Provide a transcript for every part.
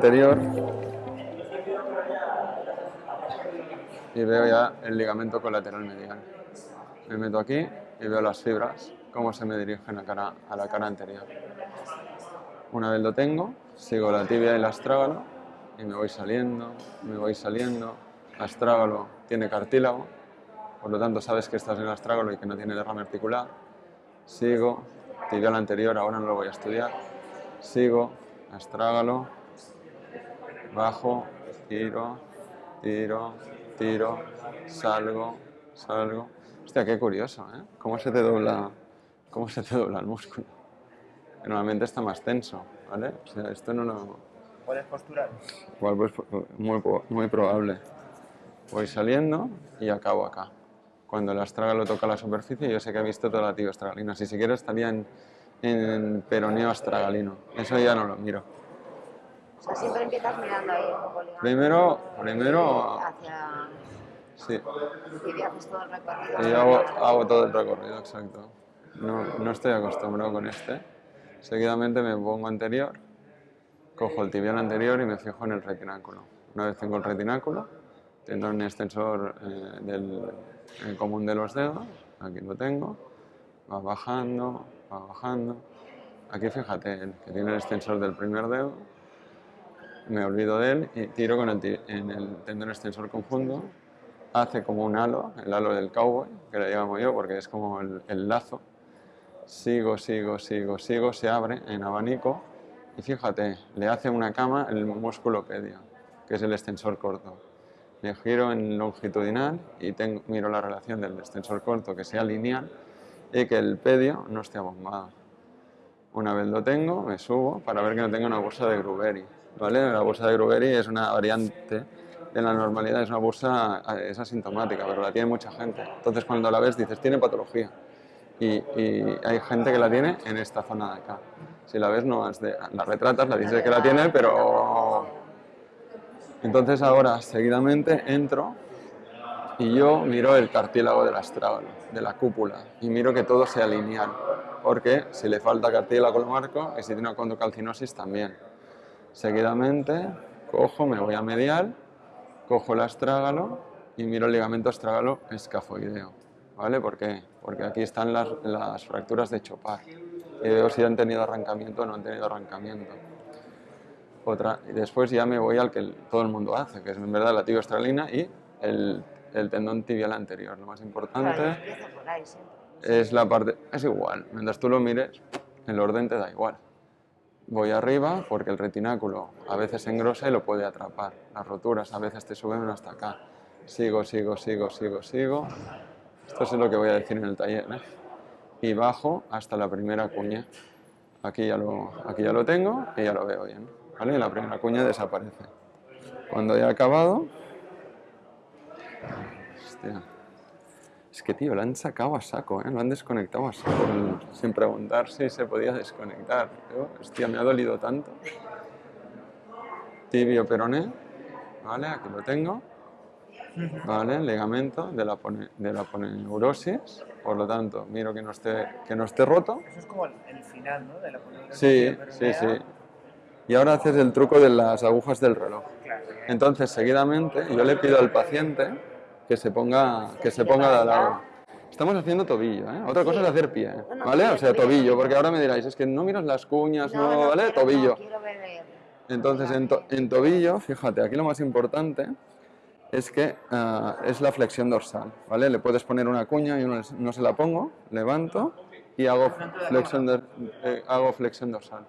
anterior y veo ya el ligamento colateral medial. Me meto aquí y veo las fibras, cómo se me dirigen a, cara, a la cara anterior. Una vez lo tengo, sigo la tibia y el astrágalo y me voy saliendo, me voy saliendo. Astrágalo tiene cartílago, por lo tanto sabes que estás en el astrágalo y que no tiene derrame articular. Sigo, tibial anterior, ahora no lo voy a estudiar. Sigo, astrágalo, bajo, tiro, tiro, tiro, salgo, salgo. Hostia, qué curioso, ¿eh? ¿Cómo se te dobla, cómo se te dobla el músculo? Normalmente está más tenso, ¿vale? O sea, esto no lo... ¿Puedes posturar? Igual pues, muy, muy probable. Voy saliendo y acabo acá. Cuando el astrágalo toca la superficie, yo sé que he visto toda la tibia astragalina. Si siquiera estaría en, en peroneo astragalino. Eso ya no lo miro. O sea, siempre empiezas mirando ahí un poco ligado. Primero, primero, Hacia... sí, Y haces todo el recorrido. y hago, hago todo el recorrido, exacto. No, no estoy acostumbrado con este. Seguidamente me pongo anterior, cojo el tibial anterior y me fijo en el retináculo. Una vez tengo el retináculo, tengo un extensor eh, del el común de los dedos, aquí lo tengo, va bajando, va bajando. Aquí fíjate, el que tiene el extensor del primer dedo, me olvido de él y tiro con el, tendón extensor conjunto, hace como un halo, el halo del cowboy, que le llamo yo porque es como el, el lazo. Sigo, sigo, sigo, sigo, se abre en abanico y fíjate, le hace una cama el músculo pedio, que es el extensor corto. Me giro en longitudinal y tengo, miro la relación del extensor corto que sea lineal y que el pedio no esté abombado. Una vez lo tengo, me subo para ver que no tenga una bursa de Gruberi. ¿Vale? La bursa de Gruberi es una variante de la normalidad, es una eh, es asintomática, pero la tiene mucha gente. Entonces cuando la ves dices, tiene patología. Y, y hay gente que la tiene en esta zona de acá. Si la ves, no has de- la retratas, la dices que la tiene, pero... Entonces ahora, seguidamente, entro y yo miro el cartílago del astrágalo, de la cúpula, y miro que todo sea lineal, porque si le falta cartílago lo marco y si tiene una condrocalcinosis también. Seguidamente cojo, me voy a medial, cojo el astrágalo y miro el ligamento astrágalo escafoideo. ¿Vale? ¿Por qué? Porque aquí están las, las fracturas de Chopard y veo si han tenido arrancamiento o no han tenido arrancamiento. Otra, y después ya me voy al que todo el mundo hace, que es en verdad la tibia astralina y el, el tendón tibial anterior. Lo más importante es la parte, es igual, mientras tú lo mires, el orden te da igual. Voy arriba porque el retináculo a veces engrosa y lo puede atrapar. Las roturas a veces te suben hasta acá. Sigo, sigo, sigo, sigo, sigo. Esto es lo que voy a decir en el taller. ¿eh? Y bajo hasta la primera cuña. Aquí ya, lo, aquí ya lo tengo y ya lo veo bien. ¿vale? La primera cuña desaparece. Cuando ya he acabado... Hostia. Es que, tío, lo han sacado a saco, ¿eh? Lo han desconectado a saco, sin preguntar si se podía desconectar. Hostia, me ha dolido tanto. Tibio peroné, ¿vale? Aquí lo tengo. ¿Vale? Ligamento de la, pone- de la poneurosis. Por lo tanto, miro que no esté, que no esté roto. Eso es como el, el final, ¿no? De la poneurosis Sí, sí, sí. Y ahora haces el truco de las agujas del reloj. Entonces, seguidamente, yo le pido al paciente que se ponga, que se ponga de lado. Estamos haciendo tobillo, ¿eh? Otra cosa es hacer pie, no, ¿vale? tobillo, O sea, tobillo. tobillo, porque ahora me diráis, es que no miras las cuñas, no, ¿vale? quiero, Tobillo. Ver Entonces, en, to- en tobillo, fíjate, aquí lo más importante es que ah, es la flexión dorsal, ¿vale? Le puedes poner una cuña, yo no, no se la pongo, levanto y hago flexión, eh, hago flexión dorsal.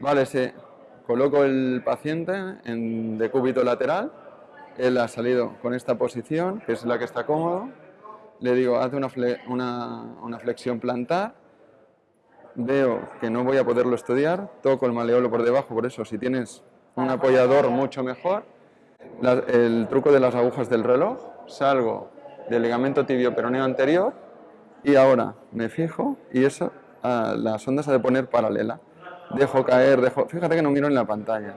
Vale, sí. Coloco el paciente en decúbito lateral. Él ha salido con esta posición, que es la que está cómodo. Le digo, hace una, una, flexión plantar. Veo que no voy a poderlo estudiar. Toco el maleolo por debajo, por eso si tienes un apoyador mucho mejor. El truco de las agujas del reloj. Salgo del ligamento tibio peroneo anterior y ahora me fijo y eso, ah, la sonda se ha de poner paralela. Dejo caer, dejo, fíjate que no miro en la pantalla.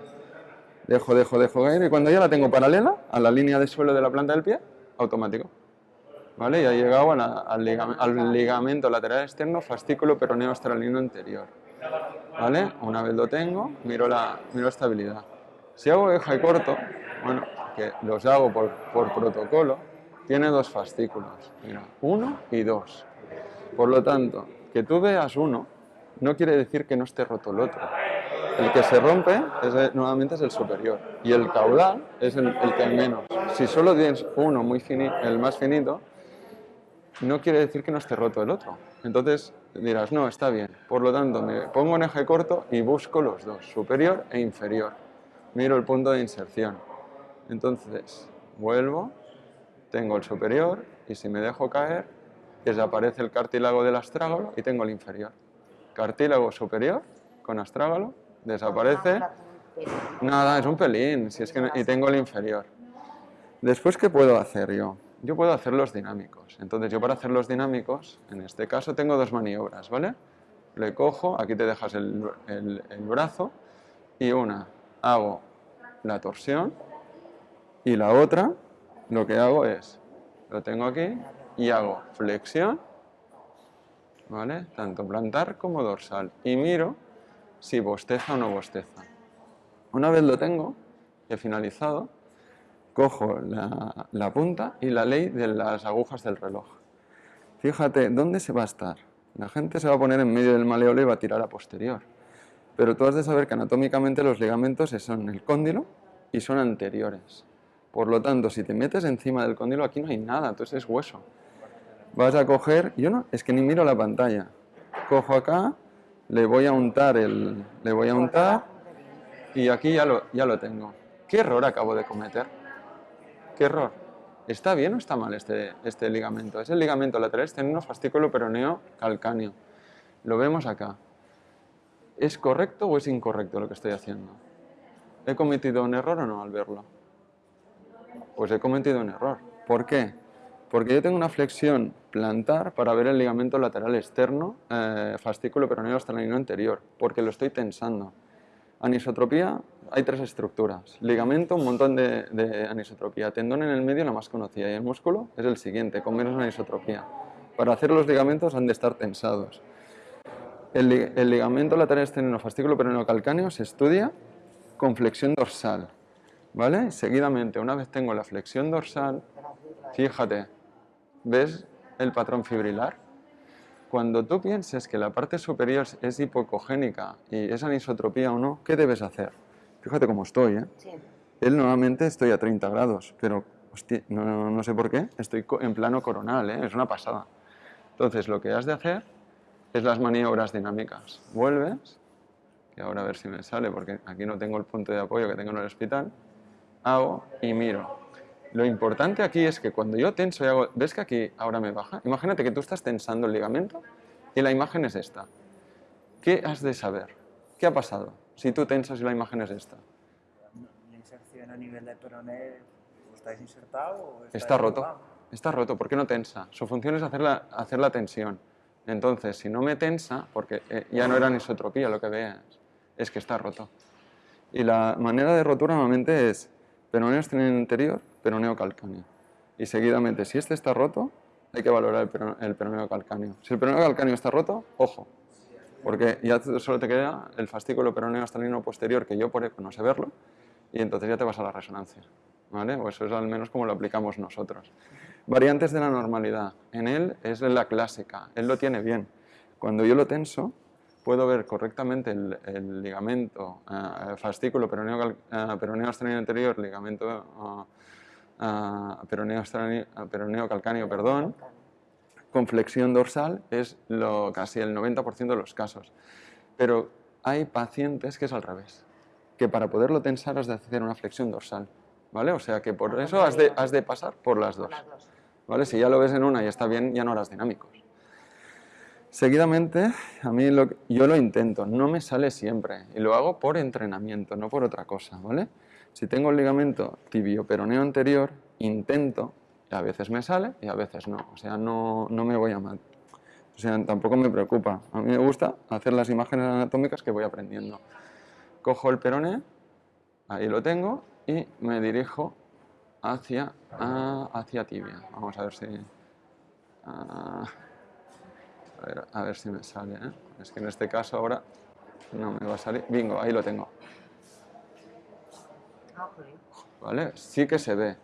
Dejo, dejo, dejo caer y cuando ya la tengo paralela a la línea de suelo de la planta del pie, automático. ¿Vale? Ya he llegado al, ligam- al ligamento lateral externo, fascículo peroneo astralino anterior. ¿vale? Una vez lo tengo, miro la miro estabilidad. Si hago eje corto, bueno, que los hago por, por protocolo, tiene dos fascículos, mira, uno y dos. Por lo tanto, que tú veas uno no quiere decir que no esté roto el otro. El que se rompe es, el- nuevamente es el superior y el caudal es el, que menos. Si solo tienes uno muy fini- el más finito, no quiere decir que no esté roto el otro. Entonces dirás, no, está bien. Por lo tanto, me pongo en eje corto y busco los dos, superior e inferior. Miro el punto de inserción. Entonces, vuelvo, tengo el superior y si me dejo caer, desaparece el cartílago del astrágalo y tengo el inferior. Cartílago superior con astrágalo, desaparece. Nada, es un pelín, si es que, y tengo el inferior. Después, ¿qué puedo hacer yo? Yo puedo hacer los dinámicos. Entonces, yo para hacer los dinámicos, en este caso tengo dos maniobras, ¿vale? Le cojo, aquí te dejas el, el- el brazo, y una, hago la torsión, y la otra, lo que hago es, lo tengo aquí, y hago flexión, ¿vale? Tanto plantar como dorsal. Y miro si bosteza o no bosteza. Una vez lo tengo, he finalizado, cojo la, punta y la ley de las agujas del reloj. Fíjate, ¿dónde se va a estar? La gente se va a poner en medio del maleolo y va a tirar a posterior. Pero tú has de saber que anatómicamente los ligamentos son el cóndilo y son anteriores. Por lo tanto, si te metes encima del cóndilo, aquí no hay nada, entonces es hueso. Vas a coger, yo no, es que ni miro la pantalla. Cojo acá, le voy a untar el, le voy a untar y aquí ya lo, ya lo tengo. ¿Qué error acabo de cometer? ¿Qué error? ¿Está bien o está mal este, este ligamento? Es el ligamento lateral externo fascículo peroneo calcáneo. Lo vemos acá. ¿Es correcto o es incorrecto lo que estoy haciendo? ¿He cometido un error o no al verlo? Pues he cometido un error. ¿Por qué? Porque yo tengo una flexión plantar para ver el ligamento lateral externo, eh, fascículo peroneo australiano anterior, porque lo estoy tensando. Anisotropía, hay tres estructuras. Ligamento, un montón de, de anisotropía. Tendón en el medio, la más conocida. Y el músculo es el siguiente, con menos anisotropía. Para hacer los ligamentos han de estar tensados. El, el ligamento lateral externo fascículo peroneo calcáneo se estudia con flexión dorsal. ¿Vale? Seguidamente, una vez tengo la flexión dorsal, fíjate, ¿ves el patrón fibrilar? Cuando tú pienses que la parte superior es hipocogénica y es anisotropía o no, ¿qué debes hacer? Fíjate cómo estoy, ¿eh? Sí. Él normalmente estoy a 30 grados, pero hostia, no, no sé por qué, estoy en plano coronal, ¿eh? es una pasada. Entonces lo que has de hacer es las maniobras dinámicas. Vuelves, que ahora a ver si me sale, porque aquí no tengo el punto de apoyo que tengo en el hospital, hago y miro. Lo importante aquí es que cuando yo tenso y hago, ¿ves que aquí ahora me baja? Imagínate que tú estás tensando el ligamento y la imagen es esta. ¿Qué has de saber? ¿Qué ha pasado si tú tensas y la imagen es esta? La inserción a nivel de peroné, ¿o ¿estáis insertado o estáis Está roto. Está roto. ¿Por qué no tensa? Su función es hacer la, hacer la tensión. Entonces, si no me tensa, porque eh, ya no era anisotropía lo que veas, es que está roto. Y la manera de rotura normalmente es peroneo exterior interior, peroneo calcáneo. Y seguidamente, si este está roto, hay que valorar el, peron- el peroneo calcáneo. Si el peroneo calcáneo está roto, ojo, porque ya solo te queda el fascículo peroneo estalino posterior, que yo por eco no sé verlo, y entonces ya te vas a la resonancia. ¿vale? O eso es al menos como lo aplicamos nosotros. Variantes de la normalidad. En él es la clásica, él lo tiene bien. Cuando yo lo tenso, puedo ver correctamente el, el ligamento, eh, fascículo peroneo, eh, peroneo anterior, ligamento ah, ah, peroneo, ah, peroneo calcáneo, perdón, con flexión dorsal es lo, casi el 90% de los casos. Pero hay pacientes que es al revés, que para poderlo tensar has de hacer una flexión dorsal, ¿vale? O sea que por eso has de, has de pasar por las Por dos, las dos. ¿vale? Si ya lo ves en una y está bien, ya no harás dinámicos. Seguidamente, a mí lo yo lo intento, no me sale siempre y lo hago por entrenamiento, no por otra cosa, ¿vale? Si tengo el ligamento tibio-peroneo anterior, intento, y a veces me sale y a veces no, o sea, no, no me voy a mal. O sea, tampoco me preocupa. A mí me gusta hacer las imágenes anatómicas que voy aprendiendo. Cojo el peroné, ahí lo tengo, y me dirijo hacia, ah, hacia tibia. Vamos a ver si... ah, a ver, a ver si me sale. ¿eh? Es que en este caso ahora No me va a salir. Bingo, ahí lo tengo. Ah. ¿Vale? Sí que se ve.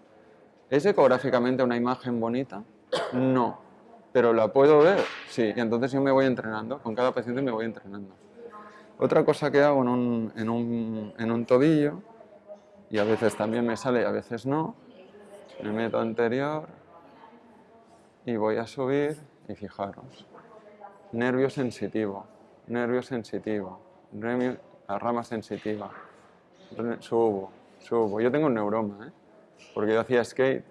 ¿Es ecográficamente una imagen bonita? No. ¿Pero la puedo ver? Sí. Y entonces yo me voy entrenando. Con cada paciente me voy entrenando. Otra cosa que hago en un, en un, en un tobillo, y a veces también me sale y a veces no, me meto anterior y voy a subir y fijaros. Nervio sensitivo, nervio sensitivo, remio- la rama sensitiva. Subo, subo. Yo tengo un neuroma, ¿eh? porque yo hacía skate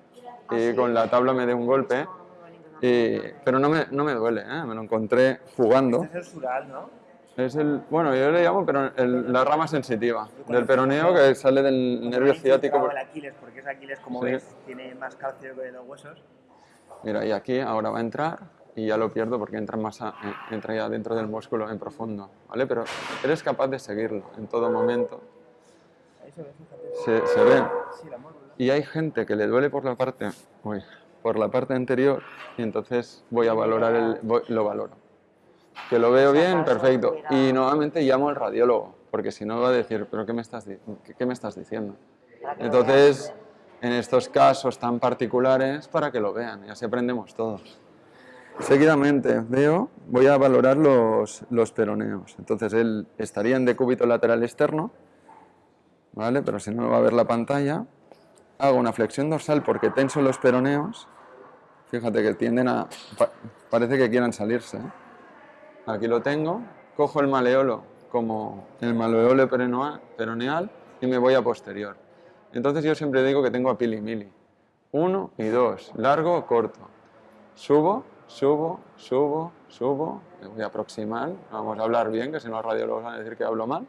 y con la tabla me dio un golpe, Ah, pero no me, no me duele, ¿eh? me lo encontré jugando. Este es el sural, ¿no? Es el, bueno, yo le llamo pero el- la rama sensitiva del peroneo que sale del nervio ciático. El Aquiles, porque es Aquiles, como Sí. ves, tiene más calcio que los huesos. Mira, y aquí ahora va a entrar y ya lo pierdo porque entra, más a- eh, entra ya dentro del músculo en profundo, ¿vale? Pero eres capaz de seguirlo en todo momento. Se ve. Se. Y hay gente que le duele por la parte, uy, por la parte anterior y entonces voy a valorar el, voy- lo valoro. Que lo veo bien, perfecto. Y nuevamente llamo al radiólogo, porque si no va a decir, pero ¿qué me estás, qué- qué me estás diciendo? Entonces, en estos casos tan particulares, para que lo vean, y así aprendemos todos. Seguidamente veo, voy a valorar los, los peroneos. Entonces él estaría en decúbito lateral externo, ¿vale? Pero si no va a ver la pantalla. Hago una flexión dorsal porque tenso los peroneos. Fíjate que tienden a... pa- parece que quieran salirse. ¿eh? Aquí lo tengo. Cojo el maleolo como el maleolo peroneal y me voy a posterior. Entonces yo siempre digo que tengo a pili mili. Uno y dos, largo corto. Subo, subo, subo, subo. Me voy a aproximar. Vamos a hablar bien, que si no los radiólogos van a decir que hablo mal.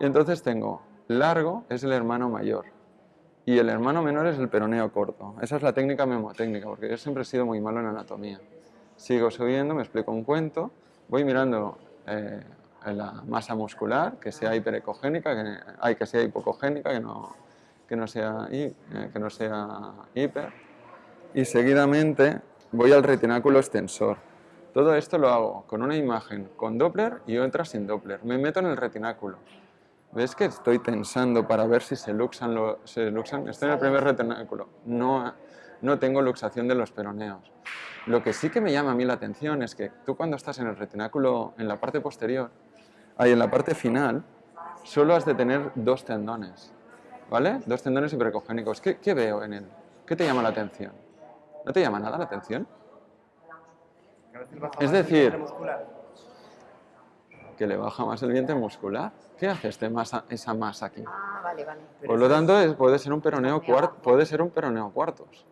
Y entonces tengo largo, es el hermano mayor. Y el hermano menor es el peroneo corto. Esa es la técnica memotécnica, porque yo siempre he sido muy malo en anatomía. Sigo subiendo, me explico un cuento, voy mirando eh, la masa muscular, que sea hiperecogénica, que, hay que sea hipocogénica, que no, que no, sea, eh, que no sea hiper. Y seguidamente voy al retináculo extensor. Todo esto lo hago con una imagen con Doppler y otra sin Doppler. Me meto en el retináculo. ¿Ves que estoy tensando para ver si se luxan? lo- se luxan? Estoy en el primer retináculo. No, no tengo luxación de los peroneos. Lo que sí que me llama a mí la atención es que tú cuando estás en el retináculo, en la parte posterior, ahí en la parte final, solo has de tener dos tendones. ¿Vale? Dos tendones hiperecogénicos. ¿Qué, qué veo en él? ¿Qué te llama la atención? ¿No te llama nada la atención? Es decir-. Que le baja más el vientre muscular. ¿Qué hace este masa, esa masa aquí? Ah, vale, vale. Por lo tanto, es- puede ser un peroneo cuar- puede ser un peroneo cuartos.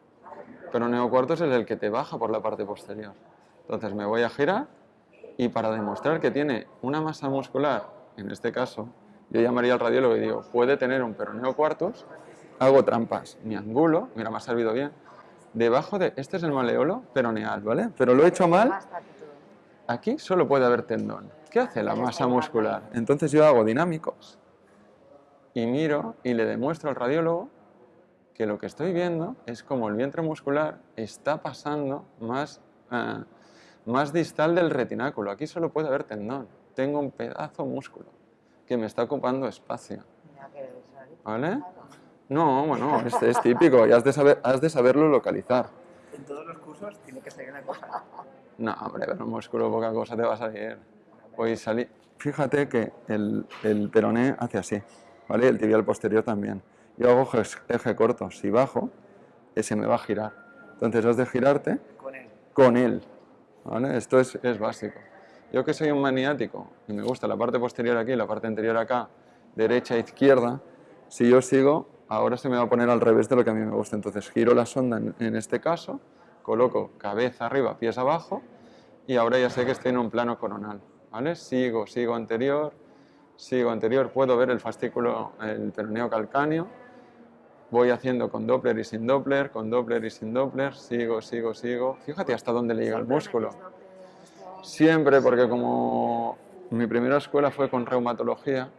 Peroneo cuartos es el que te baja por la parte posterior. Entonces me voy a girar y para demostrar que tiene una masa muscular, en este caso, yo llamaría al radiólogo y digo, puede tener un peroneo cuartos, hago trampas, mi angulo, mira, me ha servido bien, debajo de, este es el maleolo peroneal, ¿vale? Pero lo he hecho mal, aquí solo puede haber tendón. ¿Qué hace la masa muscular? Entonces yo hago dinámicos y miro y le demuestro al radiólogo que lo que estoy viendo es como el vientre muscular está pasando más, eh, más distal del retináculo. Aquí solo puede haber tendón. Tengo un pedazo músculo que me está ocupando espacio. ¿Vale? No, bueno, este es típico y has de, saber, has de saberlo localizar. En todos los cursos tiene que ser una cosa. No, hombre, pero un músculo poca cosa te va a salir. Hoy salí. Fíjate que el, el peroné hace así, ¿vale? El tibial posterior también. Yo hago eje, eje corto. Si bajo, ese me va a girar. Entonces has de girarte Con él. con él, ¿vale? Esto es, es básico. Yo que soy un maniático y me gusta la parte posterior aquí, la parte anterior acá, derecha, izquierda, si yo sigo, ahora se me va a poner al revés de lo que a mí me gusta. Entonces giro la sonda en, en este caso, coloco cabeza arriba, pies abajo y ahora ya sé que estoy en un plano coronal, ¿vale? Sigo, sigo anterior, sigo anterior, puedo ver el fascículo, el peroneo calcáneo, voy haciendo con Doppler y sin Doppler, con Doppler y sin Doppler, sigo, sigo, sigo. Fíjate hasta dónde le llega el músculo. Siempre, porque como mi primera escuela fue con reumatología,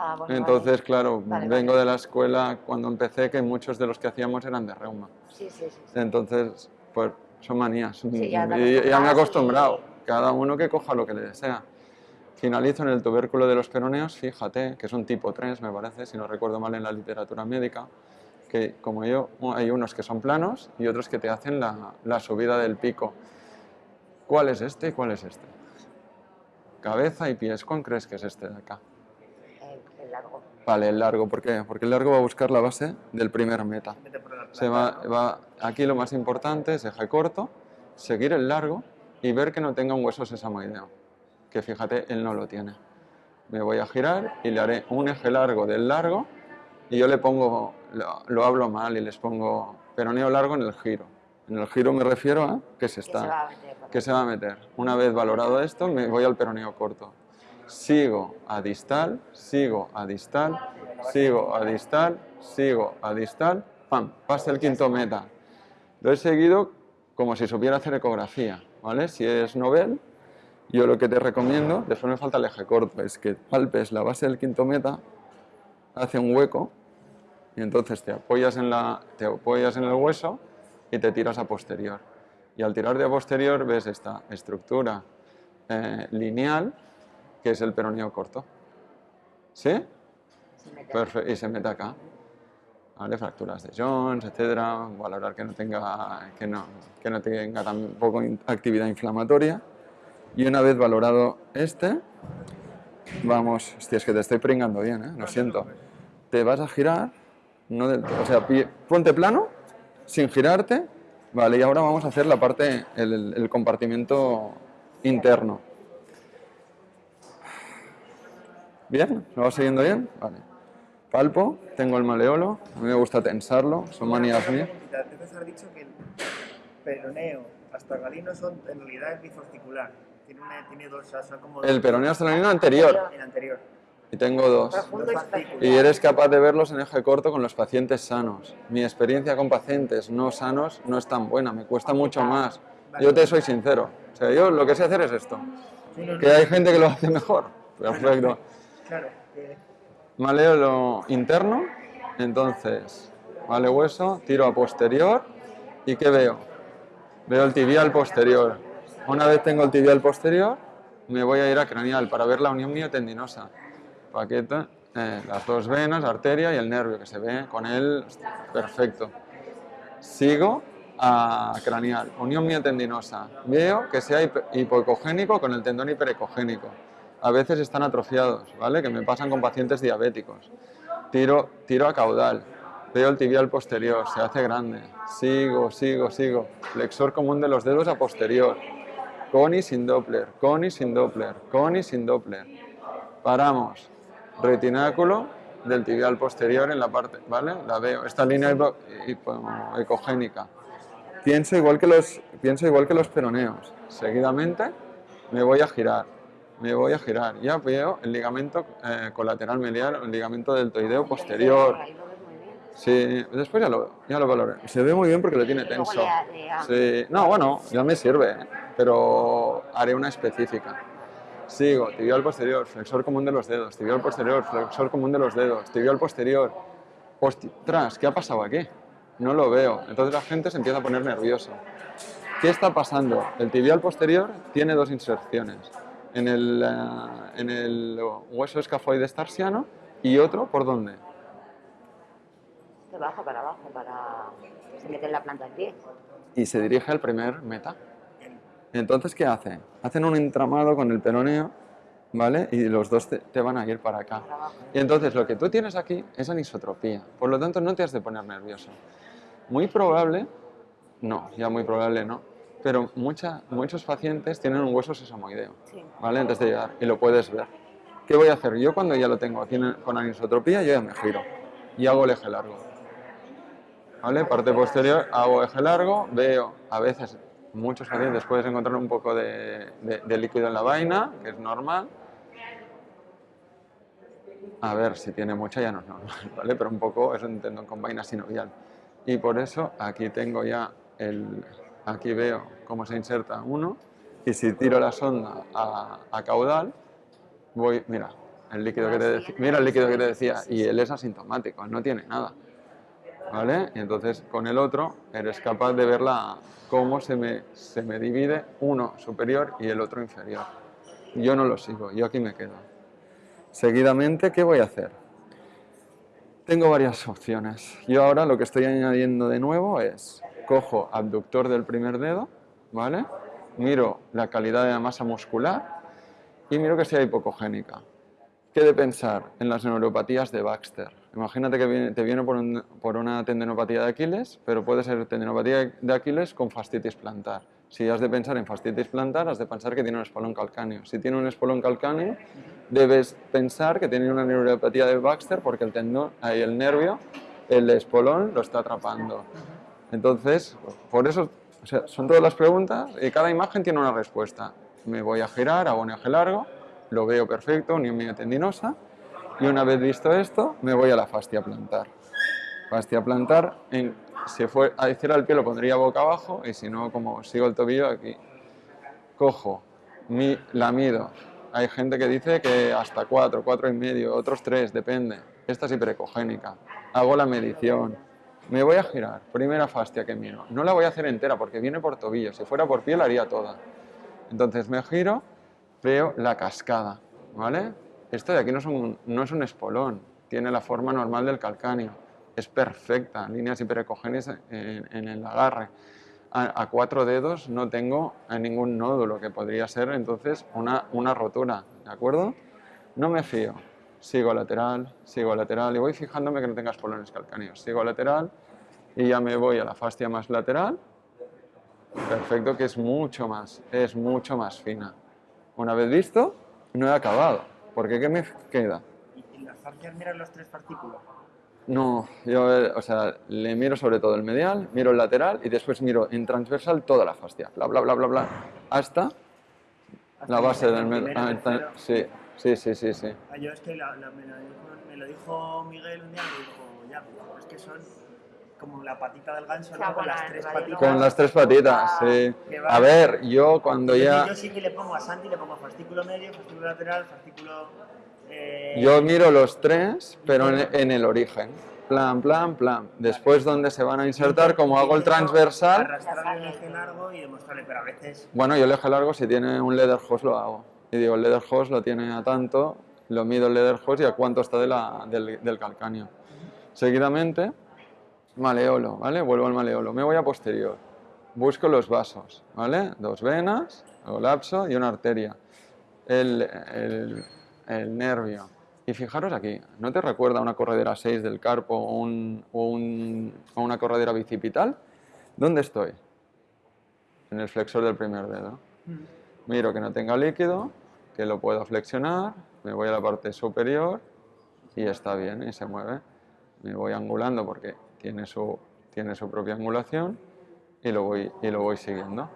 Ah, bueno, entonces, claro, Vale, vengo vale. de la escuela cuando empecé que muchos de los que hacíamos eran de reuma. Sí, sí, sí. sí. Entonces, pues son manías. ya te y ya me he y- acostumbrado. Cada uno que coja lo que le desea. Finalizo en el tubérculo de los peroneos, fíjate, que son tipo 3, me parece, si no recuerdo mal en la literatura médica, que como yo, hay unos que son planos y otros que te hacen la, la subida del pico. ¿Cuál es este y cuál es este? Cabeza y pies, ¿cuál crees que es este de acá? El, el largo. Vale, el largo, ¿por qué? Porque el largo va a buscar la base del primer meta. Se va, va- aquí lo más importante es eje corto, seguir el largo y ver que no tenga un hueso sesamoideo, que fíjate, él no lo tiene. Me voy a girar y le haré un eje largo del largo y yo le pongo, lo, lo hablo mal y les pongo peroneo largo en el giro. En el giro me refiero a que se está, que se va a meter. Una vez valorado esto, me voy al peroneo corto. Sigo a distal, sigo a distal, sigo a distal, sigo a distal, pam, pasa el quinto meta. Lo he seguido como si supiera hacer ecografía, ¿vale? Si es novel, yo lo que te recomiendo, después me falta el eje corto, es que palpes la base del quinto meta, hace un hueco y entonces te apoyas en, la, te apoyas en el hueso y te tiras a posterior. Y al tirar de a posterior ves esta estructura eh, lineal que es el peroneo corto. ¿Sí? Perfecto, y se mete acá. ¿Vale? Fracturas de Jones, etcétera. Valorar que no tenga, que no, que no tenga tampoco actividad inflamatoria. Y una vez valorado este, vamos, hostia, es que te estoy pringando bien, ¿eh? lo siento. Te vas a girar, no del todo, o sea, pie- ponte plano, sin girarte, vale, y ahora vamos a hacer la parte, el, el compartimento interno. ¿Bien? ¿Lo vas siguiendo bien? Vale. Palpo, tengo el maleolo, a mí me gusta tensarlo, son manías mías. Antes has dicho que el peroneo hasta galino son, en realidad es. Tiene, una- tiene dos, o sea, son como El peroneo astralino anterior, el anterior. y tengo dos. Y eres capaz de verlos en eje corto con los pacientes sanos. Mi experiencia con pacientes no sanos no es tan buena, me cuesta mucho más. Yo te soy sincero. O sea, yo lo que sé hacer es esto. Que hay gente que lo hace mejor. Perfecto. Claro, que Maleolo interno, entonces, vale hueso, tiro a posterior y ¿qué veo? Veo el tibial posterior. Una vez tengo el tibial posterior, me voy a ir a craneal para ver la unión miotendinosa. Paquete, eh, las dos venas, arteria y el nervio que se ve con él perfecto. Sigo a craneal, unión miotendinosa. Veo que sea hipo- hipoecogénico con el tendón hiperecogénico. A veces están atrofiados, ¿vale? Que me pasan con pacientes diabéticos. Tiro, tiro a caudal. Veo el tibial posterior, se hace grande. Sigo, sigo, sigo. Flexor común de los dedos a posterior. Con y sin Doppler, con y sin Doppler, con y sin Doppler. Paramos. Retináculo del tibial posterior en la parte, ¿vale? La veo. Esta línea ecogénica. Pienso igual, que los, pienso igual que los peroneos. Seguidamente me voy a girar. Me voy a girar. Ya veo el ligamento eh, colateral medial, el ligamento deltoideo posterior. Sí, después ya lo, ya lo valoré. Se ve muy bien porque lo tiene tenso. Sí, no, bueno, ya me sirve, ¿eh? pero haré una específica. Sigo, tibial posterior, flexor común de los dedos, tibial posterior, flexor común de los dedos, tibial posterior. Ostras, ¿qué ha pasado aquí? No lo veo. Entonces la gente se empieza a poner nervioso. ¿Qué está pasando? El tibial posterior tiene dos inserciones. En el, eh, en el hueso escafoides tarsiano y otro, ¿por dónde? De abajo para abajo, para... Se mete en la planta del pie. y se dirige al primer meta. Entonces, ¿qué hace? Hacen un entramado con el peroneo, ¿vale? Y los dos te, te van a ir para acá. Para. Y entonces lo que tú tienes aquí es anisotropía. Por lo tanto, no te has de poner nervioso. Muy probable, no, ya muy probable no, pero mucha- muchos pacientes tienen un hueso sesamoideo, Sí. ¿vale? Antes de llegar, y lo puedes ver. ¿Qué voy a hacer? Yo cuando ya lo tengo aquí en- con anisotropía, yo ya me giro y hago el eje largo. ¿Vale? Parte posterior, hago eje largo, veo, a veces, muchos pacientes puedes encontrar un poco de, de- de líquido en la vaina, que es normal. A ver, si tiene mucha ya no es normal, ¿vale? Pero un poco es un tendón con vaina sinovial. Y por eso aquí tengo ya el... Aquí veo cómo se inserta uno y si tiro la sonda a, a caudal, voy... Mira, el líquido que te decía, mira el líquido que te decía y él es asintomático, él no tiene nada. ¿Vale? Y entonces con el otro eres capaz de ver la, cómo se me, se me divide uno superior y el otro inferior. yo no lo sigo, yo aquí me quedo. Seguidamente, ¿qué voy a hacer? Tengo varias opciones. Yo ahora lo que estoy añadiendo de nuevo es, cojo abductor del primer dedo, ¿vale? Miro la calidad de la masa muscular y miro que sea hipocogénica. ¿Qué de pensar en las neuropatías de Baxter? Imagínate que te viene por, por una tendinopatía de Aquiles, pero puede ser tendinopatía de Aquiles con fascitis plantar. Si has de pensar en fascitis plantar, has de pensar que tiene un espolón calcáneo. Si tiene un espolón calcáneo, debes pensar que tiene una neuropatía de Baxter porque el tendón, ahí el nervio, el espolón lo está atrapando. Entonces, por eso, son todas las preguntas y cada imagen tiene una respuesta. Me voy a girar, hago un eje largo, lo veo perfecto, unión tendinosa, y una vez visto esto, me voy a la fascia plantar. Fascia plantar, en, si fue hiciera el pie lo pondría boca abajo y si no, como sigo el tobillo aquí. Cojo, mi, la mido. Hay gente que dice que hasta 4, 4 y medio, otros 3, depende. Esta es hiperecogénica. Hago la medición. Me voy a girar. Primera fascia que miro. No la voy a hacer entera porque viene por tobillo. Si fuera por pie la haría toda. Entonces me giro, veo la cascada. ¿Vale? Esto de aquí no es un, no es un espolón. Tiene la forma normal del calcáneo. Es perfecta. Líneas hiperecogénicas en, el agarre a, cuatro dedos no tengo ningún nódulo, que podría ser entonces una, una rotura, ¿de acuerdo? No me fío. Sigo lateral, sigo lateral y voy fijándome que no tenga espolones calcáneos. Sigo lateral y ya me voy a la fascia más lateral. Perfecto, que es mucho más, es mucho más fina. Una vez visto, no he acabado. Porque ¿qué me queda? ¿Y, las fascias miran los tres partículas? No, yo, eh, o sea, le miro sobre todo el medial, miro el lateral y después miro en transversal toda la fascia, bla, bla, bla, bla, bla, hasta Hasta la base del primero, tercero. sí, sí, sí, sí, sí. Ah, yo es que la- la- me, lo dijo, me lo dijo Miguel un día, me dijo, ya, pues, es que son como la patita del ganso, ¿no? Con las la- tres patitas. Con las tres patitas, sí. A ver, yo cuando Entonces, ya... Yo sí que le pongo a Santi, le pongo fascículo medio, fascículo lateral, fascículo... eh, Yo miro los tres, pero en, en el origen. Plan, plan, plan. Después donde se van a insertar, como hago el transversal, Arrastrarle un eje largo y demostrarle, pero a veces... Bueno, yo el eje largo, si tiene un leather hose lo hago. Y digo, el leather hose lo tiene a tanto, lo mido el leather hose y a cuánto está de la- del, del calcáneo. Seguidamente, maleolo, ¿vale? Vuelvo al maleolo. Me voy a posterior. Busco los vasos, ¿vale? Dos venas, hago lapso y una arteria. El, el- el nervio. Y fijaros aquí, ¿no te recuerda una corredera 6 del carpo o, un- o un- o una corredera bicipital? ¿Dónde estoy? En el flexor del primer dedo. Miro que no tenga líquido, que lo puedo flexionar, me voy a la parte superior y está bien y se mueve. Me voy angulando porque tiene su, tiene su propia angulación y lo, voy, y lo voy siguiendo.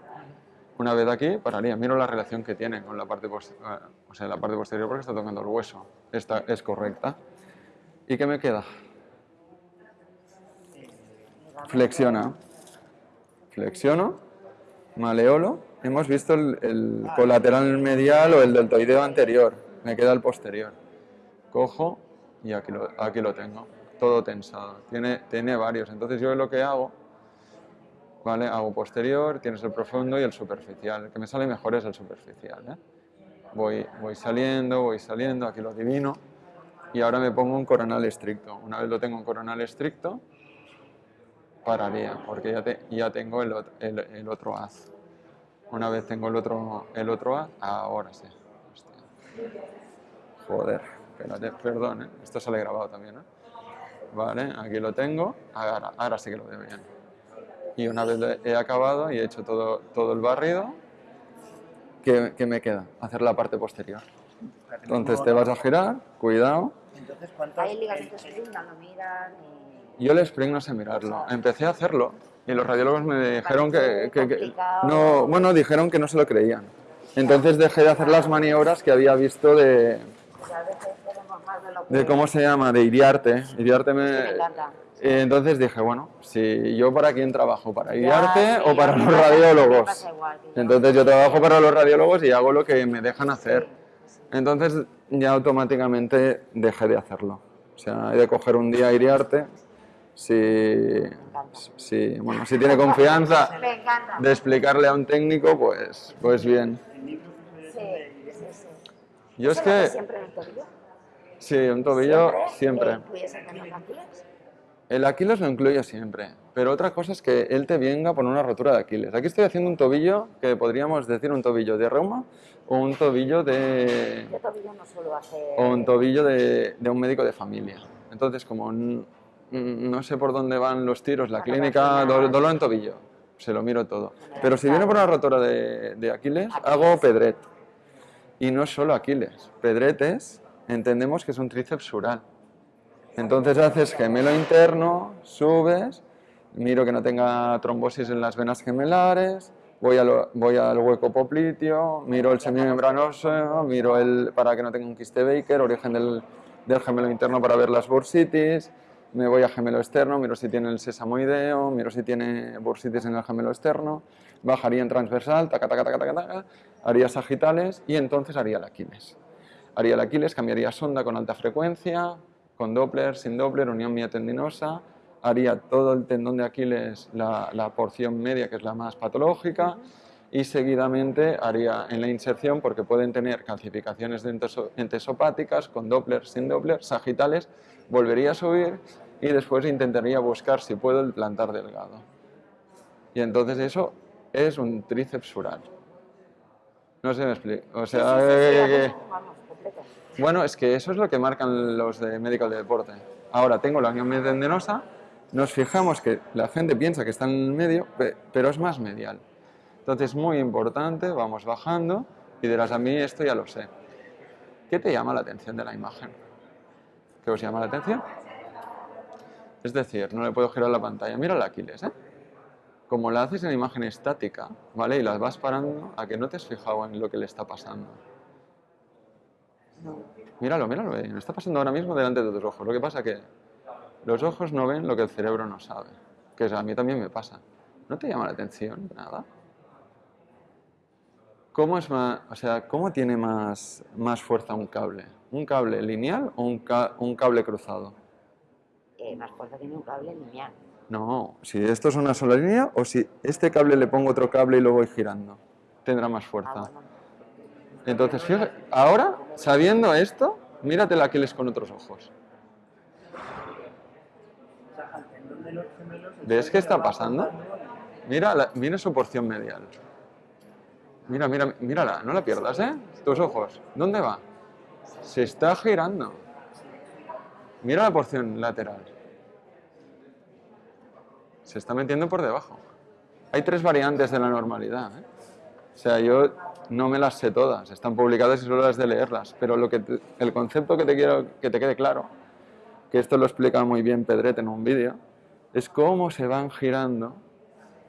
Una vez aquí, pararía. Miro la relación que tiene con la parte, pos- eh, o sea, la parte posterior porque está tocando el hueso. Esta es correcta. ¿Y qué me queda? Flexiona. Flexiono, maleolo. Hemos visto el, colateral medial o el deltoideo anterior. Me queda el posterior. Cojo y aquí lo, aquí lo tengo. Todo tensado. Tiene, tiene varios. Entonces yo lo que hago, ¿vale? Hago posterior, tienes el profundo y el superficial. El que me sale mejor es el superficial. ¿eh? Voy, saliendo, voy saliendo, aquí lo adivino. Y ahora me pongo un coronal estricto. Una vez lo tengo en coronal estricto, pararía, porque ya, ya tengo el, ot- el- el otro haz. Una vez tengo el otro, el otro haz, ahora sí. Hostia. Joder, espérate, perdón, ¿eh? esto sale grabado también. ¿eh? Vale, aquí lo tengo, ahora, ahora sí que lo veo bien. Y una vez he acabado y he hecho todo, todo el barrido, ¿qué, qué me queda? Hacer la parte posterior. Entonces te vas a girar, cuidado. Hay ligamentos spring, no lo miran. Yo el spring no sé mirarlo. Empecé a hacerlo y los radiólogos me dijeron que, que- que- no, bueno, dijeron que no se lo creían. Entonces dejé de hacer las maniobras que había visto de, de de cómo se llama, de Iriarte. Iriarte me, Entonces dije, bueno, si yo para quién trabajo, para sí, o para los radiólogos. Entonces yo trabajo para los radiólogos y hago lo que me dejan hacer. Entonces ya automáticamente dejé de hacerlo. O sea, he de coger un día Iriarte. Si, si, bueno, si tiene confianza de explicarle a un técnico, pues, pues bien. Yo es ¿Eso lo haces que, sí, un tobillo ¿Le siempre. El Aquiles? Lo incluyo siempre, pero otra cosa es que él te venga por una rotura de Aquiles. Aquí estoy haciendo un tobillo que podríamos decir un tobillo de reuma o un tobillo de, Yo tobillo no suelo hacer... o un tobillo de, de un médico de familia. Entonces, como no sé por dónde van los tiros, la clínica, dolor en tobillo, se lo miro todo. Pero si viene por una rotura de, de Aquiles, hago pedret. Y no solo Aquiles, pedret es, entendemos que es un tríceps sural. Entonces haces gemelo interno, subes, miro que no tenga trombosis en las venas gemelares, voy, al hueco popliteo, miro el semimembranoso, miro el para que no tenga un quiste Baker, origen del, del gemelo interno para ver las bursitis, me voy a gemelo externo, miro si tiene el sesamoideo, miro si tiene bursitis en el gemelo externo, bajaría en transversal, taca, taca, taca, taca, taca, haría sagitales y entonces haría el Aquiles. Haría el Aquiles, cambiaría sonda con alta frecuencia, con Doppler, sin Doppler, unión miotendinosa, haría todo el tendón de Aquiles, la, la porción media, que es la más patológica, y seguidamente haría en la inserción, porque pueden tener calcificaciones entesopáticas, con Doppler, sin Doppler, sagitales, volvería a subir y después intentaría buscar, si puedo, el plantar delgado. Y entonces eso es un tríceps sural. No si me explico. O sea, sí, sí, sí, que- que- vamos, vamos, completo. Bueno, es que eso es lo que marcan los de médico del deporte. Ahora tengo la unión tendinosa, nos fijamos que la gente piensa que está en medio, pe- pero es más medial. Entonces, muy importante, vamos bajando y dirás, a mí esto ya lo sé. ¿Qué te llama la atención de la imagen? ¿Qué os llama la atención? Es decir, no le puedo girar la pantalla. Mira el Aquiles, ¿eh? Como la haces en imagen estática, ¿vale? Y las vas parando a que no te has fijado en lo que le está pasando. Míralo, míralo, eh, está pasando ahora mismo delante de tus ojos. Lo que pasa que los ojos no ven lo que el cerebro no sabe, que es- a mí también me pasa. ¿No te llama la atención nada? ¿Cómo es más, o sea, cómo tiene más, más fuerza un cable? ¿Un cable lineal o un, ca- un cable cruzado? Eh, más fuerza tiene un cable lineal. No, si esto es una sola línea o si este cable le pongo otro cable y lo voy girando, tendrá más Ah, fuerza. bueno. Entonces, fíjate, ahora, sabiendo esto, mírate el Aquiles con otros ojos. ¿Ves qué está pasando? Mira, la- mira su porción medial. Mira, mira, mírala, no la pierdas, ¿eh? Tus ojos. ¿Dónde va? Se está girando. Mira la porción lateral. Se está metiendo por debajo. Hay tres variantes de la normalidad, ¿eh? O sea, yo no me las sé todas, están publicadas y solo las de leerlas, pero lo que te- el concepto que te quiero que te quede claro, que esto lo explica muy bien Pedret en un vídeo, es cómo se van girando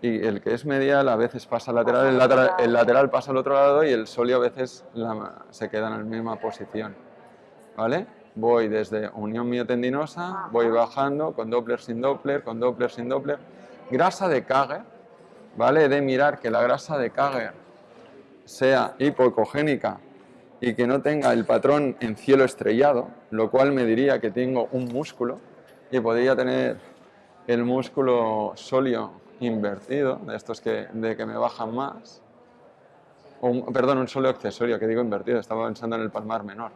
y el que es medial a veces pasa al lateral, el lateral, el lateral pasa al otro lado y el sóleo a veces la- se queda en la misma posición. ¿Vale? Voy desde unión miotendinosa, voy bajando con Doppler sin Doppler, con Doppler sin Doppler. Grasa de Kager, ¿vale? De mirar que la grasa de Kager sea hipocogénica y que no tenga el patrón en cielo estrellado, lo cual me diría que tengo un músculo y podría tener el músculo sóleo invertido, de estos que, de que me bajan más, o perdón, un sóleo accesorio, que digo invertido, estaba pensando en el palmar menor,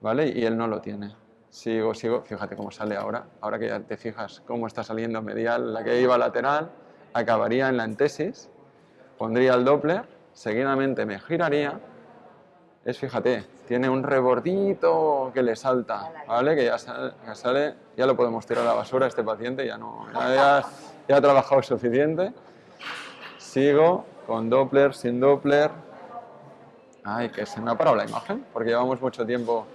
¿vale? Y él no lo tiene. Sigo, sigo, fíjate cómo sale ahora, ahora que ya te fijas cómo está saliendo medial, la que iba lateral, acabaría en la antesis, pondría el Doppler, seguidamente me giraría, es, fíjate, tiene un rebordito que le salta, ¿vale? Que ya sale, ya sale- ya lo podemos tirar a la basura este paciente, ya no, ya, ya- ya ha trabajado suficiente. Sigo con Doppler, sin Doppler. Ay, que se me ha parado la imagen, porque llevamos mucho tiempo,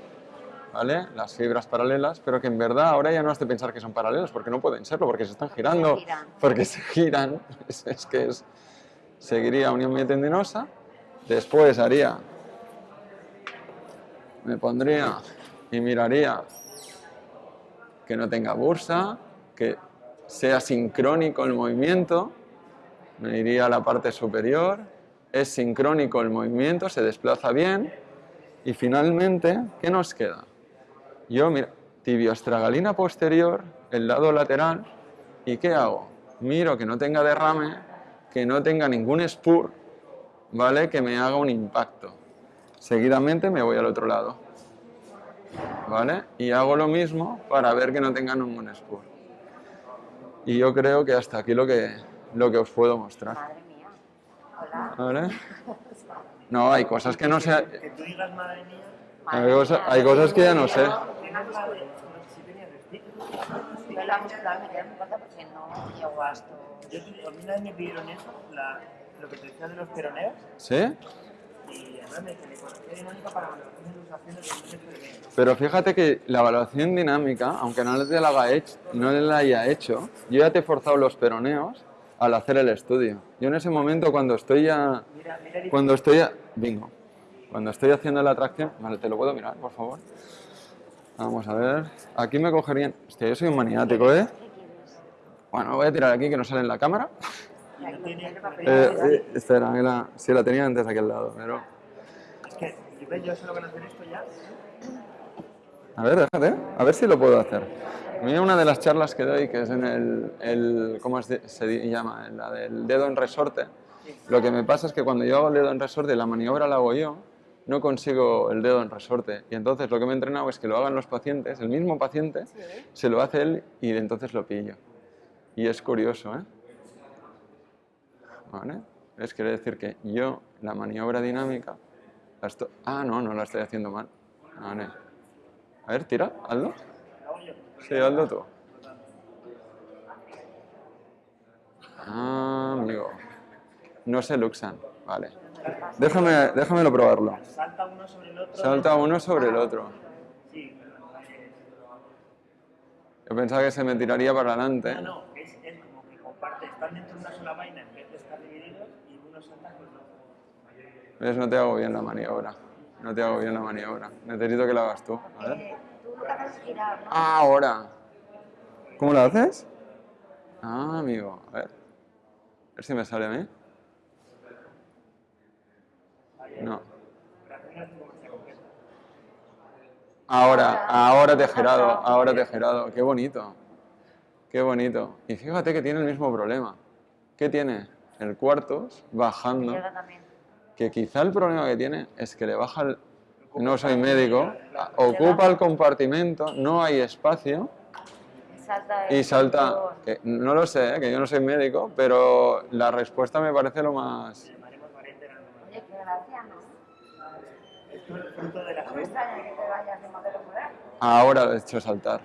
¿vale? Las fibras paralelas, pero que en verdad ahora ya no has de pensar que son paralelas, porque no pueden serlo, porque se están girando, giran. porque se giran. Es, es que es, seguiría unión miotendinosa, después haría, me pondría y miraría que no tenga bursa, que sea sincrónico el movimiento, me iría a la parte superior, es sincrónico el movimiento, se desplaza bien y finalmente, ¿qué nos queda? Yo, mira, tibioestragalina posterior, el lado lateral, ¿y qué hago? Miro que no tenga derrame, que no tenga ningún spur, ¿vale? Que me haga un impacto. seguidamente me voy al otro lado. ¿Vale? Y hago lo mismo para ver que no tengan un monospur. Y yo creo que hasta aquí lo que, lo que os puedo mostrar. Madre mía. Hola. ¿Vale? No, hay cosas que no sé. Que tú digas madre mía, Hay, cosa- hay cosas que ya no sé. Yo la muscular me quedé muy corta porque no llego a esto. Yo a mí una vez me pidieron eso, la, lo que te decía de los peroneos, ¿Sí? un de medio. Pero fíjate que la evaluación dinámica, aunque no te la, haga no la haya hecho, yo ya te he forzado los peroneos al hacer el estudio. Yo en ese momento cuando estoy ya... Cuando estoy... a- Bingo. Cuando estoy haciendo la atracción... Vale, ¿te lo puedo mirar, por favor? Vamos a ver. Aquí me cogerían... Hostia, yo soy un maniático, ¿eh? Bueno, voy a tirar aquí que no sale en la cámara. Eh, eh, espera, que la- sí, la tenía antes aquí al lado, pero... Es que, yo solo con hacer esto ya. A ver, déjate, a ver si lo puedo hacer. Mira una de las charlas que doy, que es en el, el ¿cómo se llama? En La del dedo en resorte. Lo que me pasa es que cuando yo hago el dedo en resorte y la maniobra la hago yo, no consigo el dedo en resorte. Y entonces lo que me he entrenado es que lo hagan los pacientes, el mismo paciente, se lo hace él y entonces lo pillo. Y es curioso, ¿eh? ¿Vale? Es quiere decir que yo, la maniobra dinámica, la Ah, no, no la estoy haciendo mal. Vale. A ver, tira, hazlo. Sí, hazlo tú. Ah, amigo. No se luxan. Vale. Déjame, déjamelo probarlo. Salta uno sobre el otro. Salta uno sobre el otro. Yo pensaba que se me tiraría para adelante. No, no, es, es como que comparte, están dentro de una sola vaina en vez de estar divididos y uno salta con el otro. ¿Ves? No te hago bien la maniobra. No te hago bien la maniobra. Necesito que la hagas tú. A ver. Eh, tú lo que haces es girar, ¿no? Ah, ahora. ¿Cómo lo haces? Ah, amigo. A ver. A ver si me sale a mí. No. Ahora, ahora te he girado, ahora te he girado. Qué bonito. Qué bonito. Y fíjate que tiene el mismo problema. ¿Qué tiene? El cuartos bajando. Que quizá el problema que tiene es que le baja el... No soy médico, ocupa el compartimento, no hay espacio y salta. que no lo sé, ¿eh? que yo no soy médico, pero la respuesta me parece lo más. fruto de la salud. Ahora lo he hecho saltar.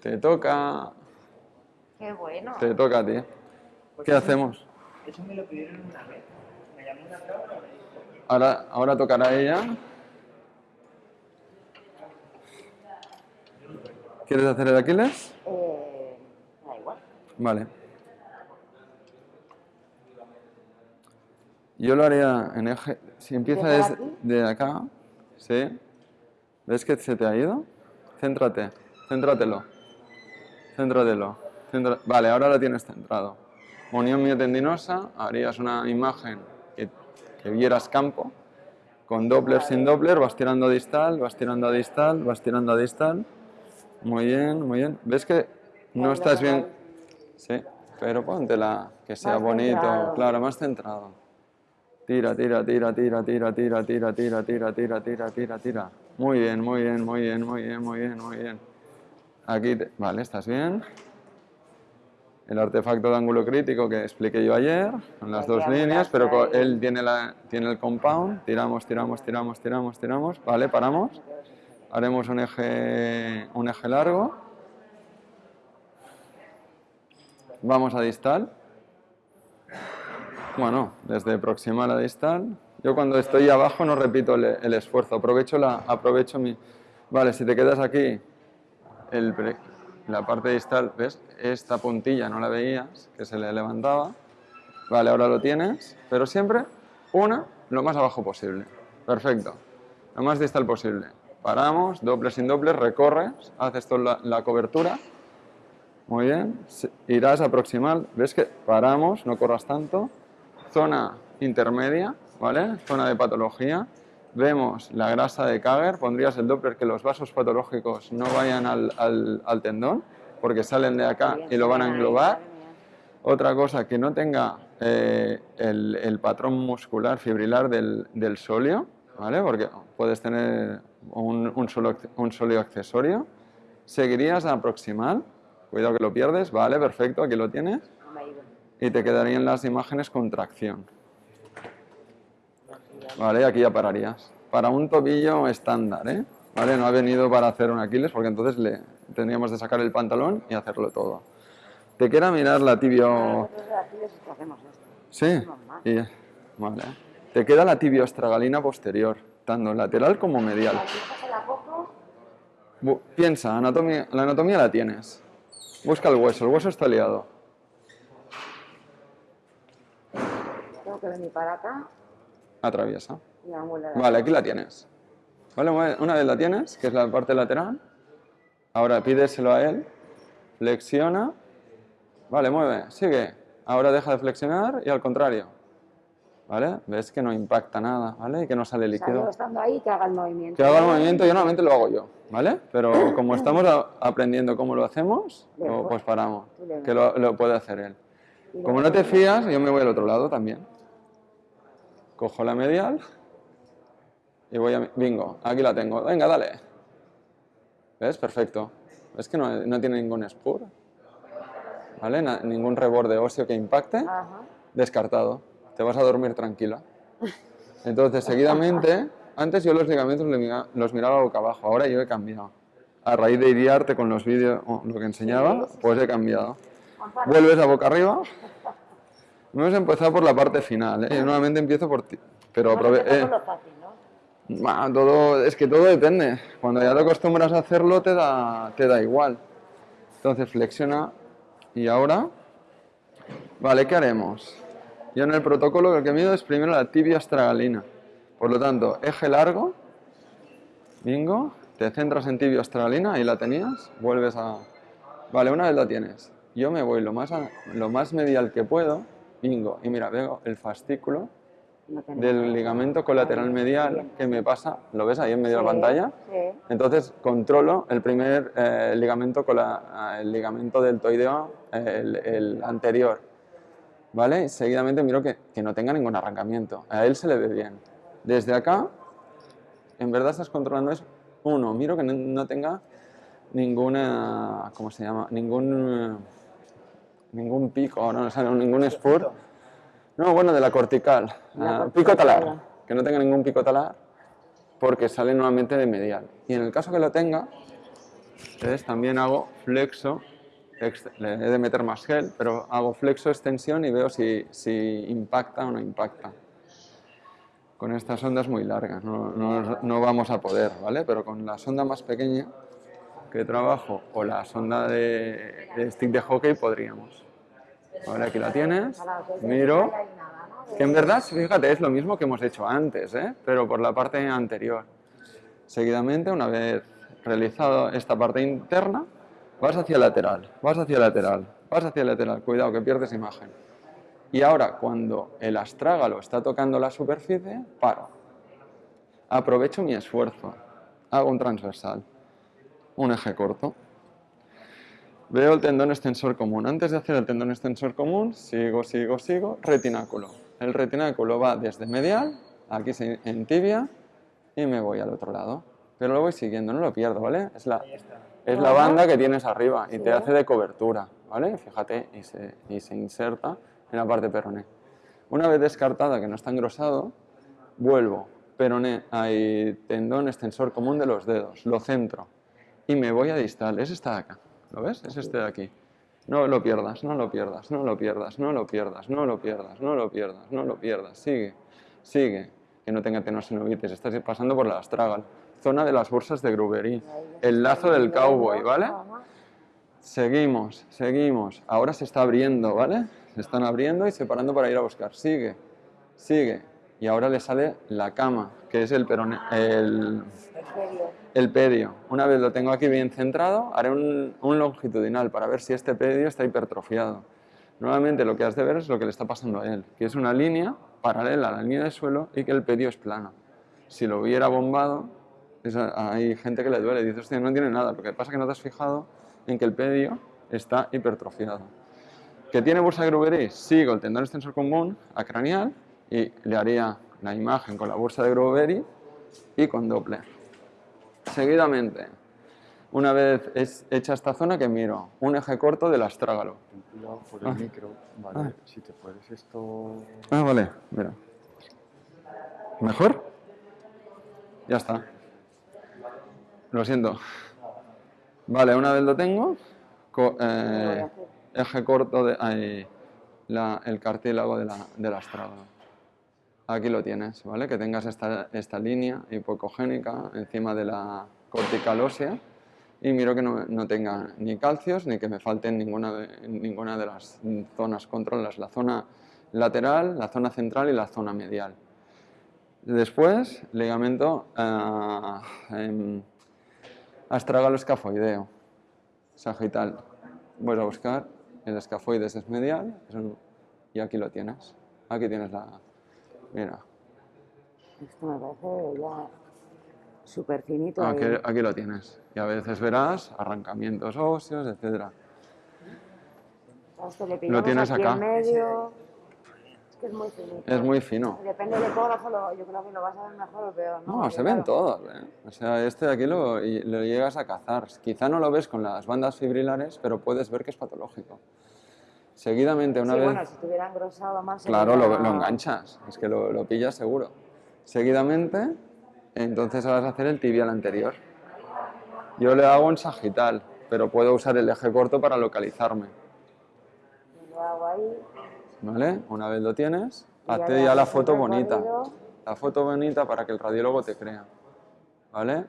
Te toca. Qué bueno. Te toca a ti. ¿Qué pues hacemos? Eso me lo pidieron una vez. Me llamó una prueba. Ahora, ahora tocará ella. ¿Quieres hacer el Aquiles? Eh, da igual. Vale. Yo lo haría en eje. Si empieza ¿Desde acá, ¿sí? ¿Ves que se te ha ido? Céntrate, céntratelo. Céntratelo. Céntra- Vale, ahora lo tienes centrado. Unión miotendinosa, harías una imagen que, que vieras campo. Con Doppler, sin Doppler, vas tirando a distal, vas tirando a distal, vas tirando a distal. Muy bien, muy bien. ¿Ves que no estás bien? Sí, pero póntela, que sea bonito, claro, más centrado. Tira, tira, tira, tira, tira, tira, tira, tira, tira, tira, tira, tira, tira. Muy bien, muy bien, muy bien, muy bien, muy bien, muy bien. Aquí, te- vale, ¿estás bien? El artefacto de ángulo crítico que expliqué yo ayer, con las dos líneas, pero él tiene, la, tiene el compound, tiramos, tiramos, tiramos, tiramos, tiramos, vale, paramos. Haremos un eje, un eje largo. Vamos a distal. Bueno, desde proximal a distal. Yo cuando estoy abajo no repito el, el esfuerzo, aprovecho, la, aprovecho mi... Vale, si te quedas aquí, el pre- la parte distal, ¿ves? Esta puntilla no la veías, que se le levantaba. Vale, ahora lo tienes, pero siempre una lo más abajo posible. Perfecto. Lo más distal posible. Paramos, doble sin doble, recorres, haces toda la, la cobertura. Muy bien. Irás a proximal. ¿Ves que paramos? No corras tanto. Zona intermedia, ¿vale? Zona de patología. Vemos la grasa de Kager. Pondrías el Doppler que los vasos patológicos no vayan al, al- al tendón, porque salen de acá y lo van a englobar. Otra cosa, que no tenga eh, el, el patrón muscular fibrilar del, del sóleo, ¿vale? Porque puedes tener un, un, solo, un accesorio. Seguirías a proximal, cuidado que lo pierdes, vale, perfecto, aquí lo tienes. No me ha ido. Y te quedarían las imágenes con tracción. Vale, aquí ya pararías. Para un tobillo estándar, ¿eh? Vale, no ha venido para hacer un Aquiles porque entonces le tendríamos de sacar el pantalón y hacerlo todo. Te queda mirar la tibio... Esto. Sí, y, vale. Te queda la tibioestragalina posterior, tanto lateral como medial. Bu- piensa, anatomía, la anatomía la tienes. Busca el hueso, el hueso está liado. Que venir para acá Atraviesa. y Vale, aquí la tienes. Vale, una- vez la tienes, que es la parte lateral, ahora pídeselo a él, flexiona, vale, mueve, sigue. Ahora deja de flexionar y al contrario. ¿Vale? Ves que no impacta nada, ¿vale? Y que no sale O sea, líquido. estando ahí que haga el movimiento. Que haga el movimiento, yo normalmente lo hago yo, ¿vale? Pero como estamos aprendiendo cómo lo hacemos, o- pues paramos. Que lo, lo puede hacer él. Como no te fías, yo me voy al otro lado también. Cojo la medial y voy a... Bingo, aquí la tengo. Venga, dale. ¿Ves? Perfecto. ¿Ves que no, no tiene ningún spur? ¿Vale? Na- ningún reborde óseo que impacte. Ajá. Descartado. Te vas a dormir tranquila. Entonces, seguidamente, antes yo los ligamentos los miraba boca abajo, ahora yo he cambiado. A raíz de idearte con los vídeos, o lo que enseñaba, pues he cambiado. Vuelves a boca arriba. Hemos empezado por la parte final, ¿eh? Yo normalmente empiezo por ti. Pero vamos a aprove- empezar eh, por lo fácil, ¿no? bah, todo, es que todo depende. Cuando ya te acostumbras a hacerlo, te da, te da igual. Entonces flexiona y ahora, vale, ¿qué haremos? Yo en el protocolo lo que mido es primero la tibia astragalina. Por lo tanto, eje largo, bingo, te centras en tibia astragalina, ahí la tenías, vuelves a... Vale, una vez la tienes, yo me voy lo más, a- lo más medial que puedo, bingo, y mira, veo el fascículo No del ligamento colateral medial que me pasa, ¿lo ves ahí en medio de la Sí, pantalla? Sí. Entonces controlo el primer eh, ligamento, cola- el ligamento deltoideo, eh, el, el anterior, ¿vale? Y seguidamente miro que, que no tenga ningún arrancamiento, a él se le ve bien. Desde acá, en verdad estás controlando es uno, miro que no, no tenga ninguna, ¿cómo se llama? Ningún, ningún pico, no, o sea, ningún spur. No, bueno, de la cortical. La cortical, pico talar. Que no tenga ningún pico talar porque sale nuevamente de medial. Y en el caso que lo tenga, ¿ves? también hago flexo, ex- le he de meter más gel, pero hago flexo, extensión y veo si, si impacta o no impacta. Con estas ondas muy largas no, no- no vamos a poder, ¿vale? Pero con la sonda más pequeña que trabajo o la sonda de, de stick de hockey podríamos. Ahora aquí la tienes, miro. Que en verdad, fíjate, es lo mismo que hemos hecho antes, ¿eh? pero por la parte anterior. Seguidamente, una vez realizado esta parte interna, vas hacia lateral, vas hacia lateral, vas hacia lateral. Cuidado que pierdes imagen. Y ahora, cuando el astrágalo está tocando la superficie, paro. Aprovecho mi esfuerzo. Hago un transversal. Un eje corto. Veo el tendón extensor común. Antes de hacer el tendón extensor común, sigo, sigo, sigo, retináculo. El retináculo va desde medial, aquí en tibia, y me voy al otro lado. Pero lo voy siguiendo, no lo pierdo, ¿vale? Es la, es la banda que tienes arriba y te hace de cobertura, ¿vale? Fíjate, y se, y se inserta en la parte peroné. Una vez descartada que no está engrosado, vuelvo, peroné, hay tendón extensor común de los dedos, lo centro y me voy a distal. Es esta de acá, ¿lo ves? Es este de aquí. No lo pierdas, no lo pierdas, no lo pierdas, no lo pierdas, no lo pierdas, no lo pierdas, no lo pierdas. Sigue, sigue. Que no tenga tenosinovitis, estás pasando por la astragal. Zona de las bolsas de Gruberí. El lazo del cowboy, ¿vale? Seguimos, seguimos. Ahora se está abriendo, ¿vale? Se están abriendo y separando para ir a buscar. Sigue, sigue. Y ahora le sale la cama, que es el, perone- el, pedio. Una vez lo tengo aquí bien centrado, haré un, longitudinal para ver si este pedio está hipertrofiado. Nuevamente lo que has de ver es lo que le está pasando a él, que es una línea paralela a la línea del suelo y que el pedio es plano. Si lo hubiera bombado, hay gente que le duele, dice, hostia, no tiene nada. Lo que pasa que no te has fijado en que el pedio está hipertrofiado. ¿Que tiene bursa de Grubery? Sigo el tendón extensor común acranial y le haría la imagen con la bursa de Grubery y con Doppler. Seguidamente, una vez es hecha esta zona, que miro? Un eje corto del astrágalo. Ten cuidado por el Ah. micro. Vale, Ah. si te puedes esto... Ah, vale, mira. ¿Mejor? Ya está. Lo siento. Vale, una vez lo tengo, co- eh, eje corto de ahí, la- el cartílago de la, del astrágalo. Aquí lo tienes, ¿vale? Que tengas esta, esta línea hipocogénica encima de la cortical ósea y miro que no, no tenga ni calcios ni que me falten ninguna de, ninguna de las zonas controladas, la zona lateral, la zona central y la zona medial. Después, ligamento ah, em, astrágalo escafoideo, sagital. Voy a buscar el escafoides es medial y aquí lo tienes. Aquí tienes la... Mira, Esto me parece ya súper finito. aquí, lo tienes. Y a veces verás arrancamientos óseos, esto le pillamos tienes aquí acá. en medio. Es que es muy finito. Es muy fino. Depende del ecógrafo, lo- yo creo que lo vas a ver mejor o peor, ¿no? No, se ven claro, todos. ¿eh? O sea, este de aquí lo, lo llegas a cazar. Quizá no lo ves con las bandas fibrilares, pero puedes ver que es patológico. Seguidamente, una sí, vez... bueno, si tuviera engrosado más... Claro, lo, lo enganchas, es que lo, lo pillas seguro. Seguidamente, entonces vas a hacer el tibial anterior. Yo le hago en sagital, pero puedo usar el eje corto para localizarme. Lo hago ahí. ¿Vale? Una vez lo tienes, ya hazte ya la foto bonita. La foto bonita para que el radiólogo te crea. ¿Vale?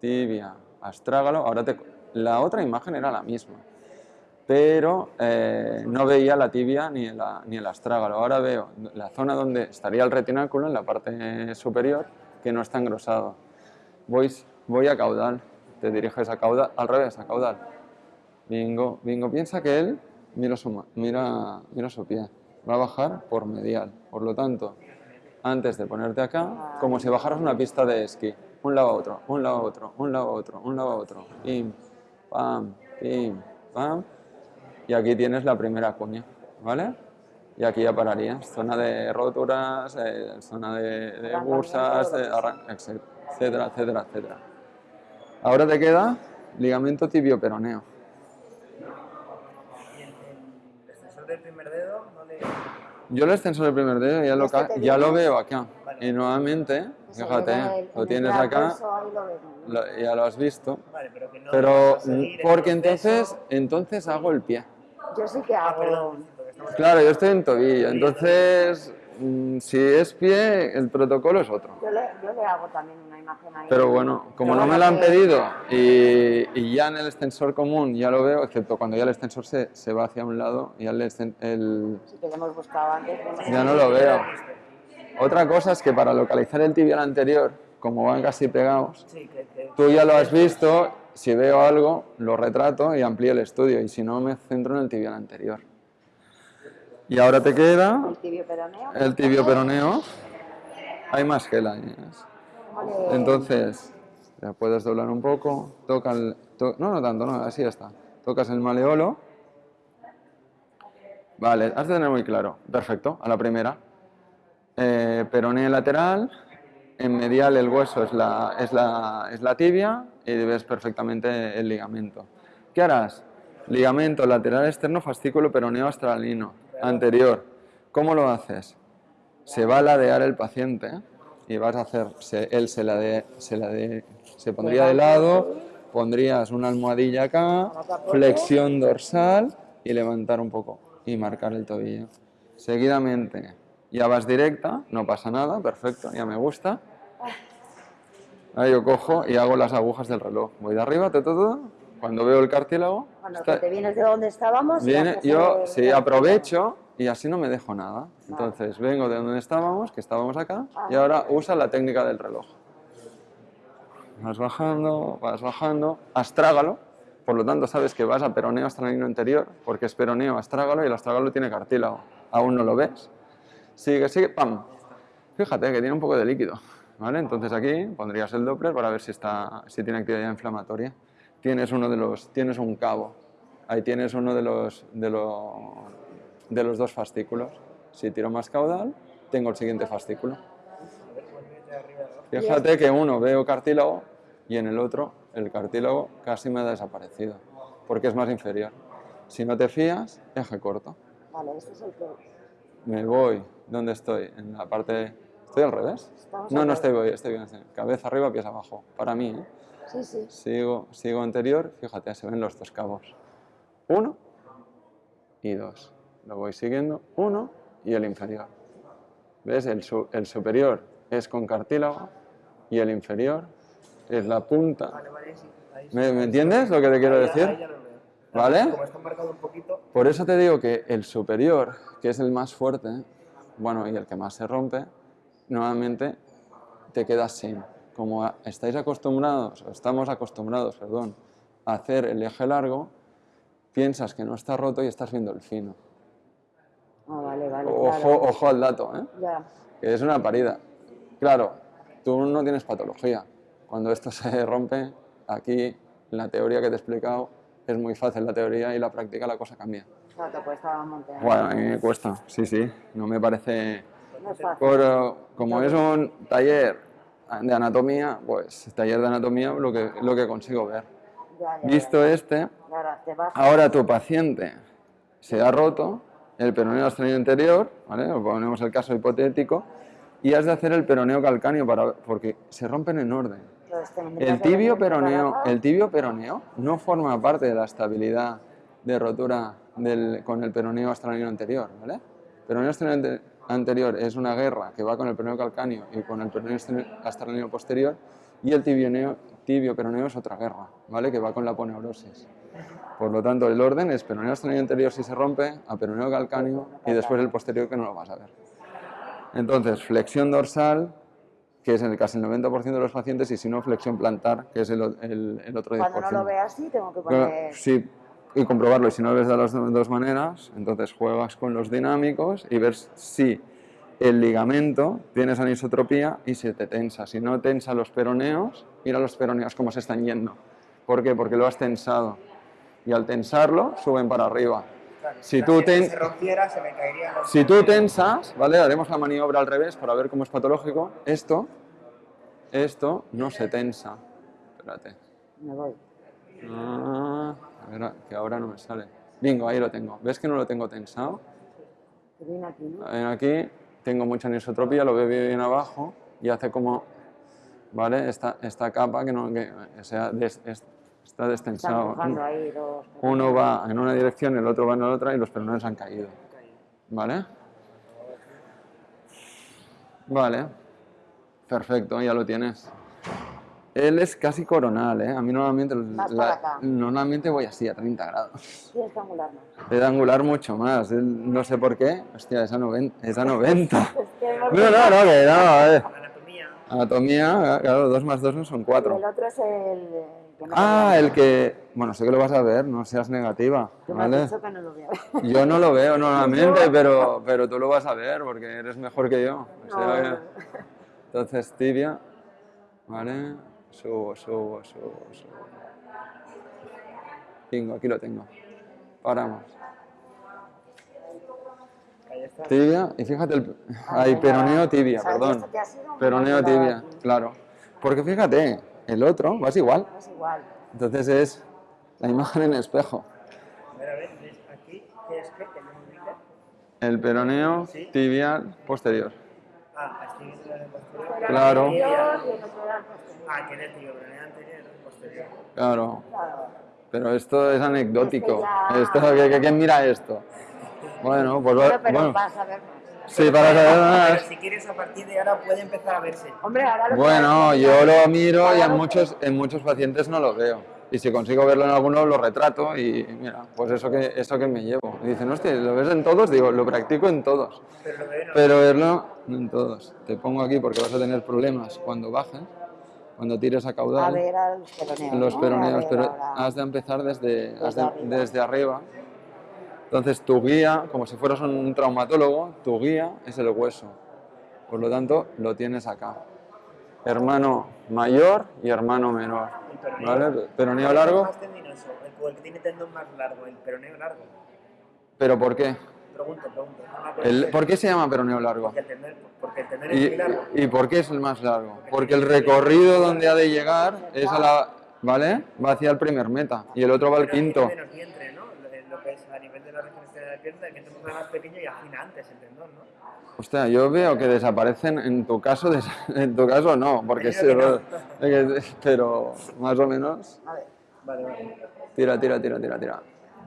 Tibia, astrágalo. Ahora te... La otra imagen era la misma, pero eh, no veía la tibia ni, la- ni el astrágalo. Ahora veo la zona donde estaría el retináculo, en la parte superior, que no está engrosado. Voy, voy a caudal. Te diriges a caudal, al revés, a caudal. Bingo, bingo. Piensa que él mira su, mira, mira su pie. Va a bajar por medial. Por lo tanto, antes de ponerte acá, como si bajaras una pista de esquí. Un lado a otro, un lado a otro, un lado a otro, un lado a otro. Pim, pam, pim, pam. Y aquí tienes la primera cuña, ¿vale? Y aquí ya pararías. Zona de roturas, eh, zona de, de bursas, de etcétera, etcétera, etcétera. Ahora te queda ligamento tibio-peroneo. Y el, extensor del primer dedo no le. Yo el extensor del primer dedo ya lo, Este ya lo veo acá. Y nuevamente, fíjate, en el- lo en tienes acá, ahí lo ves, ¿no? lo- ya lo has visto. Vale, pero que no. Pero porque entonces, entonces hago el pie. Yo sí que Ah, hago... perdón, Claro, yo estoy en tobillo, entonces mm, si es pie, el protocolo es otro. Yo le, yo le hago también una imagen ahí. Pero bueno, como Pero no me lo han que- pedido y, y ya en el extensor común ya lo veo, excepto cuando ya el extensor se, se va hacia un lado y ya el, exten- el- lo hemos buscado antes. hemos- ya no lo veo. Otra cosa es que para localizar el tibial anterior, como van casi pegados, Sí, que, que- tú ya lo has visto, si veo algo, lo retrato y amplío el estudio, y si no, me centro en el tibial anterior. Y ahora te queda El tibio peroneo. el tibio peroneo. Hay más gela. ¿Cómo le- Entonces, ya puedes doblar un poco, toca el... to- no, no tanto, no, así está. Tocas el maleolo. Vale, has de tener muy claro. Perfecto, a la primera. Eh, lateral, en medial el hueso es la, es, la, es la tibia y ves perfectamente el ligamento. ¿Qué harás? Ligamento lateral externo, fascículo peroneo astralino, anterior. ¿Cómo lo haces? Se va a ladear el paciente y vas a hacer, se- él se, lade, se, lade- se pondría de lado, pondrías una almohadilla acá, flexión dorsal y levantar un poco y marcar el tobillo. Seguidamente, ya vas directa, no pasa nada, perfecto, ya me gusta. Ahí yo cojo y hago las agujas del reloj. Voy de arriba, todo, todo. Cuando veo el cartílago, Cuando está- te vienes de donde estábamos... viene, yo sí el- aprovecho y así no me dejo nada. Entonces vengo de donde estábamos, que estábamos acá, y ahora usa la técnica del reloj. Vas bajando, vas bajando, astrágalo, por lo tanto sabes que vas a peroneo astralino anterior, porque es peroneo astrágalo y el astrágalo tiene cartílago. Aún no lo ves. Sigue, sigue, pam. Fíjate que tiene un poco de líquido. ¿vale? Entonces aquí pondrías el Doppler para ver si, está, si tiene actividad inflamatoria. Tienes, uno de los, tienes un cabo. Ahí tienes uno de los, de, lo- de los dos fascículos. Si tiro más caudal, tengo el siguiente fascículo. Fíjate que uno veo cartílago y en el otro el cartílago casi me ha desaparecido, porque es más inferior. Si no te fías, eje corto. Vale, este es el que... Me voy, ¿dónde estoy? En la parte... ¿Estoy al revés? Estamos No, al no revés. estoy bien, estoy bien. Cabeza arriba, pies abajo. Para mí, ¿eh? Sí, sí. Sigo, sigo anterior, fíjate, se ven los dos cabos. Uno y dos. Lo voy siguiendo, uno y el inferior. ¿Ves? El, su- el superior es con cartílago y el inferior es la punta. Vale, vale, sí. Ahí sí. ¿Me, me entiendes lo que te quiero Ahí decir? ahí ya lo veo. ¿Vale? Como está marcado un poquito, Por eso te digo que el superior, que es el más fuerte, bueno, y el que más se rompe, normalmente te quedas sin. Como estáis acostumbrados, o estamos acostumbrados, perdón, a hacer el eje largo, piensas que no está roto y estás viendo el fino. Ah, vale, vale. Ojo, claro. ojo al dato, ¿eh? Ya. que es una parida. Claro, tú no tienes patología. Cuando esto se rompe, aquí la teoría que te he explicado es muy fácil la teoría y la práctica la cosa cambia. Te cuesta. Bueno, a mí me cuesta, sí, sí, no me parece... No es fácil. Por, como es un taller de anatomía, pues taller de anatomía lo que, lo que consigo ver. Ya, ya, Visto ya. este, ahora tu paciente se ha roto el peroneo astrenio anterior, ¿vale? ponemos el caso hipotético, y has de hacer el peroneo calcáneo para, porque se rompen en orden. El tibio peroneo, el tibio peroneo no forma parte de la estabilidad de rotura del- con el peroneo astranio anterior, ¿vale? Peroneo astranio ante- anterior es una guerra que va con el peroneo calcáneo y con el peroneo astranio posterior y el tibioneo- tibio peroneo es otra guerra, ¿vale? Que va con la poneurosis. Por lo tanto, el orden es peroneo astranio anterior si se rompe, a peroneo calcáneo y después el posterior que no lo vas a ver. Entonces, flexión dorsal, que es en el casi el 90% de los pacientes, y si no, flexión plantar, que es el, el- el otro 10%. Cuando no lo veas así, tengo que poner... Sí, y comprobarlo. Y si no lo ves de las do- dos maneras, entonces juegas con los dinámicos y ves si el ligamento tiene esa anisotropía y se te tensa. Si no tensa los peroneos, mira los peroneos cómo se están yendo. ¿Por qué? Porque lo has tensado. Y al tensarlo, suben para arriba. claro, Si tú ten- se rompiera, se me caería. los- Si tú tensas, ¿vale? Haremos la maniobra al revés para ver cómo es patológico. Esto, esto no se tensa. Espérate. Me voy. Ah, a ver, que ahora no me sale. Bingo, ahí lo tengo. ¿Ves que no lo tengo tensado? Viene aquí, ¿no? Ven aquí, tengo mucha anisotropía, lo veo bien abajo y hace como, ¿vale? Esta, esta capa que, no, que o sea, des- es- está destensado. ahí dos... Uno va en una dirección, el otro va en la otra y los peroneos han caído. ¿Vale? Vale. Perfecto, ya lo tienes. Él es casi coronal, ¿eh? A mí normalmente, Más la- para acá. normalmente voy así, a 30 grados. Tienes que angular más. He de angular mucho más. él- no sé por qué. Hostia, es a 90. Es a 90. Es que hemos No, no, no, que no. eh. Anatomía. Anatomía, claro, 2 más 2 no son El 4. otro es el que no Ah, el que... Bueno, sé que lo vas a ver, no seas negativa, Tú me has ¿vale? dicho que no lo veo. Yo no lo veo normalmente, pero, pero tú lo vas a ver porque eres mejor que yo. O sea No, que- Entonces, tibia, ¿vale? Subo, subo, subo, subo. Bingo, aquí lo tengo. Paramos. Tibia, y fíjate, el, hay peroneo tibia, perdón. Peroneo tibia, claro. Porque fíjate, el otro vas igual. Es igual. Entonces es la imagen en espejo. A ver, a ver, ¿ves aquí? ¿Qué es qué? Que no me ubica. El peroneo tibial posterior. Ah, estoy Claro. Ah, que era tío, pero era anterior, posterior. Claro. Pero esto es anecdótico. Esto, ¿qué- qué- ¿Quién mira esto? Bueno, pues va- Pero, pero bueno. vas a ver más. Sí, para saber Pero más. si quieres, a partir de ahora puede empezar a verse. Hombre, ahora lo Bueno, yo lo miro y en muchos, en muchos pacientes no lo veo. Y si consigo verlo en alguno, lo retrato y mira, pues eso que, eso que me llevo. Y dicen, hostia, ¿lo ves en todos? Digo, lo practico en todos. Pero no. Verlo no en todos. Te pongo aquí porque vas a tener problemas cuando bajes, cuando tires a A caudal. ver a los peroneos. los ¿no? peroneos, A ver pero ahora. has de empezar desde, has de- arriba. desde arriba. Entonces tu guía, como si fueras un traumatólogo, tu guía es el hueso. Por lo tanto, lo tienes acá. Hermano mayor y hermano menor. El peroneo. ¿Vale? Peroneo ¿Cuál es el largo. más tendinoso? El, que tiene tendón más largo, el peroneo largo. ¿Pero por qué? Pregunto, pregunto. El- ¿Por qué se llama peroneo largo? Porque el tener, porque el tener es ¿Y, muy largo. ¿Y por qué es el más largo? Porque el recorrido donde ha de llegar es a la... ¿Vale? Va hacia el primer meta y el otro va al quinto. Tiene menos vientre, ¿no? Lo, de- lo que es a nivel de la región de la pierna, el vientre es más pequeño y afina antes el tendón. Hostia, yo veo que desaparecen, en tu caso, en tu caso no, porque sí, pero más o menos. A ver, Vale, vale. Tira, tira, tira, tira, tira.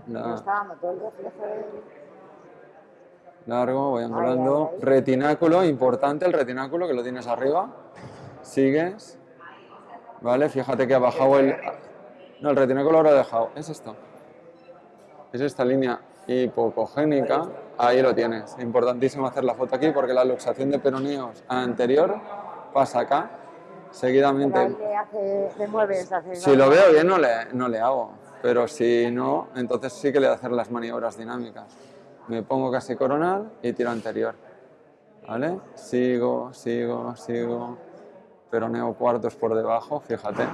me La- está dando todo el reflejo de... largo, voy angulando. Retináculo, importante el retináculo que lo tienes arriba. Sigues. Vale, fíjate que ha bajado el. No, el retináculo ahora ha dejado. Es esto. Es esta línea hipocogénica. Ahí lo tienes. Importantísimo hacer la foto aquí porque la luxación de peroneos anterior pasa acá. Seguidamente. hace, mueves, hace... Si lo veo bien no le, no le hago, pero si no, entonces sí que le voy a hacer las maniobras dinámicas. Me pongo casi coronal y tiro anterior. ¿Vale? Sigo, sigo, sigo. Peroneo cuartos por debajo, fíjate.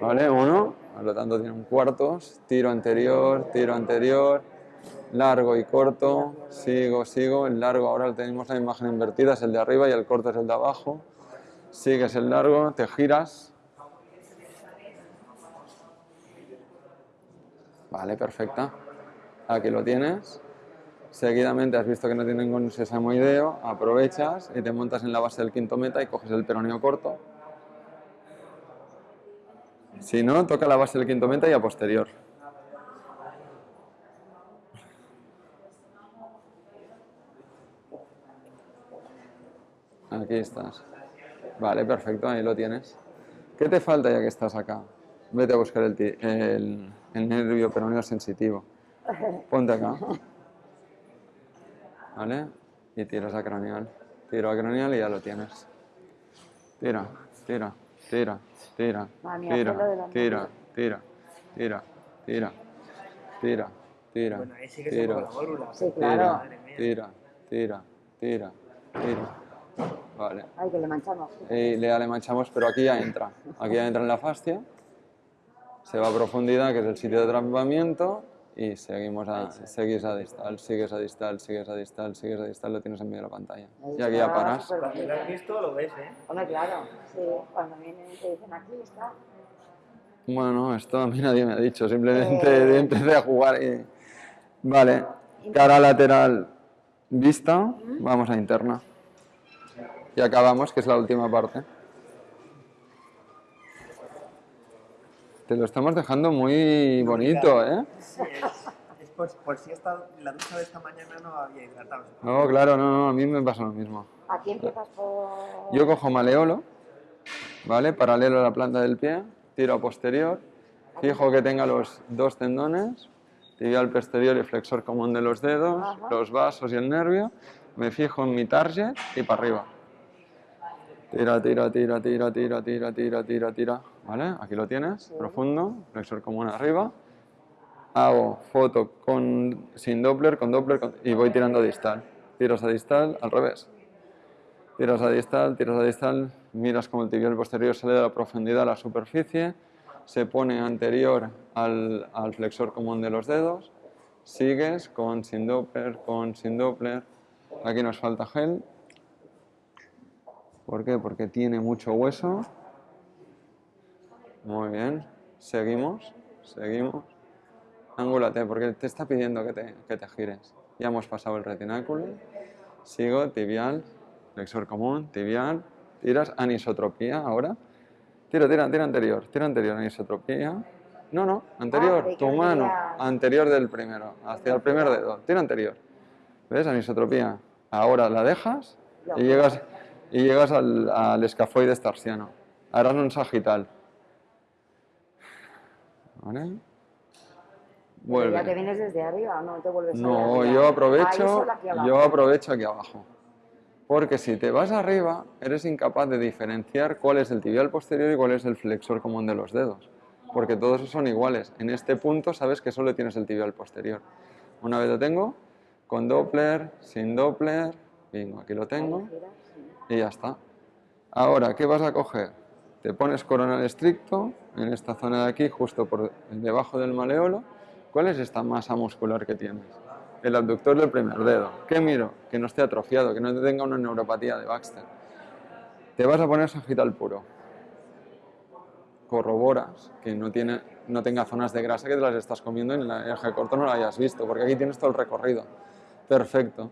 ¿Vale? Uno, por lo tanto tiene un cuartos, tiro anterior, tiro anterior, largo y corto, sigo, sigo. El largo ahora tenemos la imagen invertida, es el de arriba y el corto es el de abajo. Sigues el largo, te giras. Vale, perfecta. Aquí lo tienes. Seguidamente has visto que no tiene ningún sesamoideo, aprovechas y te montas en la base del quinto meta y coges el peroneo corto. Si no, toca la base del quinto meta y a posterior. Aquí estás. Vale, perfecto, ahí lo tienes. ¿Qué te falta ya que estás acá? Vete a buscar el, el, el nervio peroneo sensitivo. Ponte acá. ¿Vale? Y tiras a craneal. Tiro a craneal y ya lo tienes. Tira, tira, tira, tira, tira, tira, tira, tira, tira, tira, tira, Bueno, ahí sí que tira, la válvula. Sí, claro. Madre mía. tira, tira, tira, tira. Vale. Ay, que le manchamos. Y le, le manchamos, pero aquí ya entra. Aquí ya entra en la fascia. Se va a profundidad, que es el sitio de atrapamiento. Y seguimos a, seguís a distal, sigues a distal, sigues a distal, sigues a distal, lo tienes en medio de la pantalla. Ahí Y aquí ya paras. Cuando lo has visto, lo ves, ¿eh? Hombre, claro, sí, cuando vienen te dicen aquí está. Bueno, esto a mí nadie me ha dicho, simplemente Eh. empecé a jugar y... Vale, cara lateral vista, vamos a interna. Y acabamos, que es la última parte. Te lo estamos dejando muy bonito, ¿eh? Sí, es, es por, por si esta, la ducha de esta mañana no había hidratado. No, claro, no, no, a mí me pasa lo mismo. Aquí empiezas por... Yo cojo maleolo, ¿vale? Paralelo a la planta del pie, tiro a posterior, fijo que tenga los dos tendones, tibial posterior y flexor común de los dedos, Ajá. los vasos y el nervio, me fijo en mi target y para arriba. Tira, tira, tira, tira, tira, tira, tira, tira, tira. ¿Vale? Aquí lo tienes, profundo, flexor común arriba. Hago foto con, sin Doppler, con Doppler con- y voy tirando distal. Tiros a distal, al revés. Tiras a distal, tiras a distal, miras como el tibial posterior sale de la profundidad a la superficie, se pone anterior al, al flexor común de los dedos, sigues con sin Doppler, con sin Doppler. Aquí nos falta gel. ¿Por qué? Porque tiene mucho hueso. Muy bien. Seguimos, seguimos. Angúlate, porque te está pidiendo que te, que te gires. Ya hemos pasado el retináculo. Sigo, tibial, flexor común, tibial. Tiras anisotropía ahora. Tira, tira, tira anterior, tira anterior, anisotropía. No, no, anterior, que tu mano, anterior del primero, hacia el primer dedo. Tira anterior. ¿Ves? Anisotropía. Ahora la dejas y llegas, y llegas al, al escafoides tarsiano. Ahora es un sagital. ¿Vale? Vuelve. Ya te vienes desde arriba, no te vuelves a No, arriba. yo aprovecho, abajo. yo aprovecho aquí abajo. Porque si te vas arriba, eres incapaz de diferenciar cuál es el tibial posterior y cuál es el flexor común de los dedos. Porque todos son iguales. En este punto sabes que solo tienes el tibial posterior. Una vez lo tengo, con Doppler, sin Doppler, bingo, aquí lo tengo. Y ya está. Ahora, ¿qué vas a coger? Te pones coronal estricto en esta zona de aquí, justo por debajo del maleolo. ¿Cuál es esta masa muscular que tienes? el abductor del primer dedo. ¿Qué miro? Que no esté atrofiado, que no tenga una neuropatía de Baxter. Te vas a poner sagital puro. Corroboras que no, tiene, no tenga zonas de grasa que te las estás comiendo y en el eje corto no lo hayas visto, porque aquí tienes todo el recorrido. Perfecto.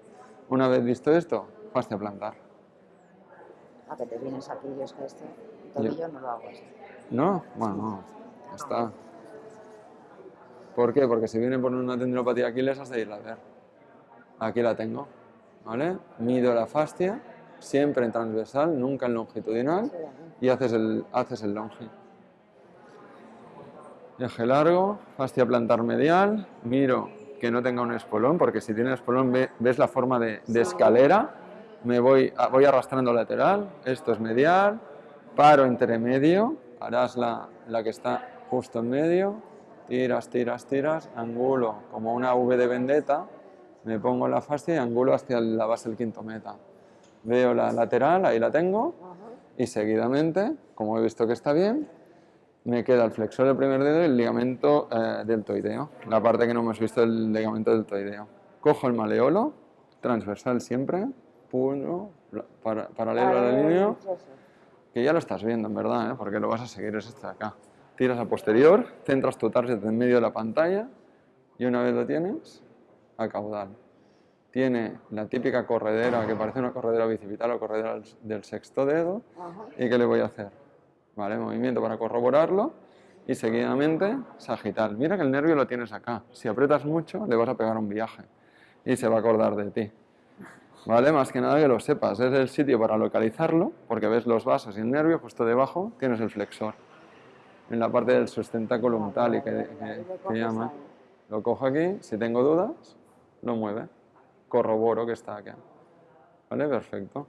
Una vez visto esto, fascia plantar. A que te vienes aquí, yo es que este tobillo no lo hago esto. ¿No? Bueno, no. Ya está. ¿Por qué? Porque si viene por una tendinopatía de Aquiles has de irla a ver. Aquí la tengo. ¿Vale? Mido la fascia, siempre en transversal, nunca en longitudinal, y haces el, haces el longi. Eje largo, fascia plantar medial, miro que no tenga un espolón, porque si tiene espolón ve- ves la forma de, de escalera, me voy, voy arrastrando lateral, esto es medial, paro entre medio, harás la, la que está justo en medio, tiras, tiras, tiras, angulo como una V de vendetta, me pongo la fascia y angulo hacia la base del quinto meta. Veo la lateral, ahí la tengo, y seguidamente, como he visto que está bien, me queda el flexor del primer dedo y el ligamento eh, deltoideo, la parte que no hemos visto del ligamento deltoideo. Cojo el maleolo, transversal siempre, para- paralelo a la línea, que ya lo estás viendo en verdad, ¿eh? porque lo vas a seguir, es este de acá. Tiras a posterior, centras tu target en medio de la pantalla y una vez lo tienes, a caudal. Tiene la típica corredera que parece una corredera bicipital o corredera del- del sexto dedo. ¿Y qué le voy a hacer? ¿Vale? Movimiento para corroborarlo y seguidamente sagital. Mira que el nervio lo tienes acá. Si aprietas mucho le vas a pegar un viaje y se va a acordar de ti. ¿Vale? Más que nada que lo sepas. Es el sitio para localizarlo porque ves los vasos y el nervio justo debajo tienes el flexor. En la parte del sustentáculo umtali que, que, que llama. Lo cojo aquí. Si tengo dudas, lo mueve. Corroboro que está aquí. ¿Vale? Perfecto.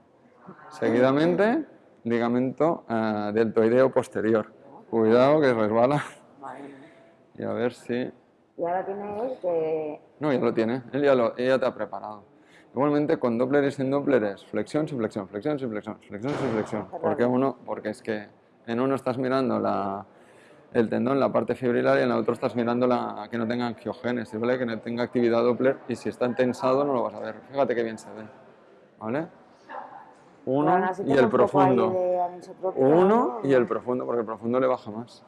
Seguidamente, ligamento eh, deltoideo posterior. Cuidado que resbala. Y a ver si... Y ahora tiene él que... No, ya lo tiene. Él ya, lo, ella te ha preparado. Igualmente, con Doppler y sin Doppler es flexión, sin flexión, flexión, sin flexión, flexión, sin flexión. Porque uno, porque es que en uno estás mirando la, el tendón, la parte fibrilar, y en el otro estás mirando la, que no tenga angiogénesis, ¿vale? Que no tenga actividad Doppler, y si está tensado no lo vas a ver. Fíjate qué bien se ve, ¿vale? Uno y el profundo. Uno ¿no? y el profundo, porque el profundo le baja más.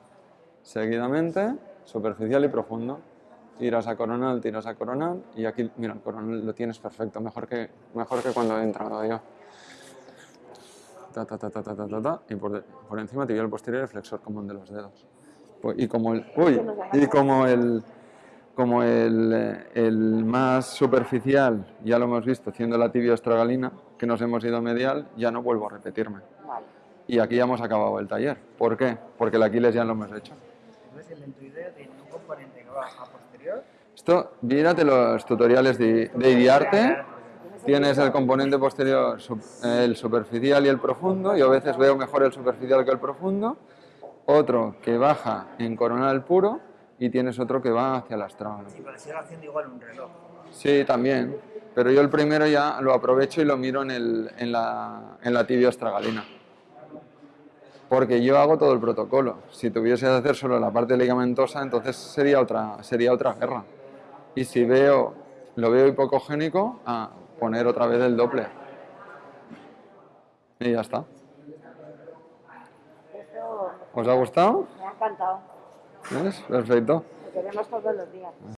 Seguidamente, superficial y profundo. Tiras a coronal, tiras a coronal, y aquí, mira, el coronal lo tienes perfecto, mejor que, mejor que cuando he entrado yo. Ta, ta, ta, ta, ta, ta, ta, ta, y por, por encima tibial posterior y flexor común de los dedos. Pues, y como el, uy, y como el, como el, el más superficial, ya lo hemos visto, haciendo la tibia astragalina, que nos hemos ido medial, ya no vuelvo a repetirme. Vale. Y aquí ya hemos acabado el taller. ¿Por qué? Porque el Aquiles ya lo hemos hecho. Entonces el lentoideo tiene un componente que va a. Esto, mírate los tutoriales de, de Iriarte. Tienes el componente posterior, el superficial y el profundo. Yo a veces veo mejor el superficial que el profundo. Otro que baja en coronal puro y tienes otro que va hacia el astral. Sí, pero sigue haciendo igual un reloj. Sí, también. Pero yo el primero ya lo aprovecho y lo miro en, el, en, la, en la tibia astragalina. Porque yo hago todo el protocolo. Si tuviese que hacer solo la parte ligamentosa, entonces sería otra, sería otra guerra. Y si veo, lo veo hipocogénico, a poner otra vez el doble. Y ya está. ¿Os ha gustado? me ha encantado. ¿Ves? Perfecto. Lo queremos todos los días.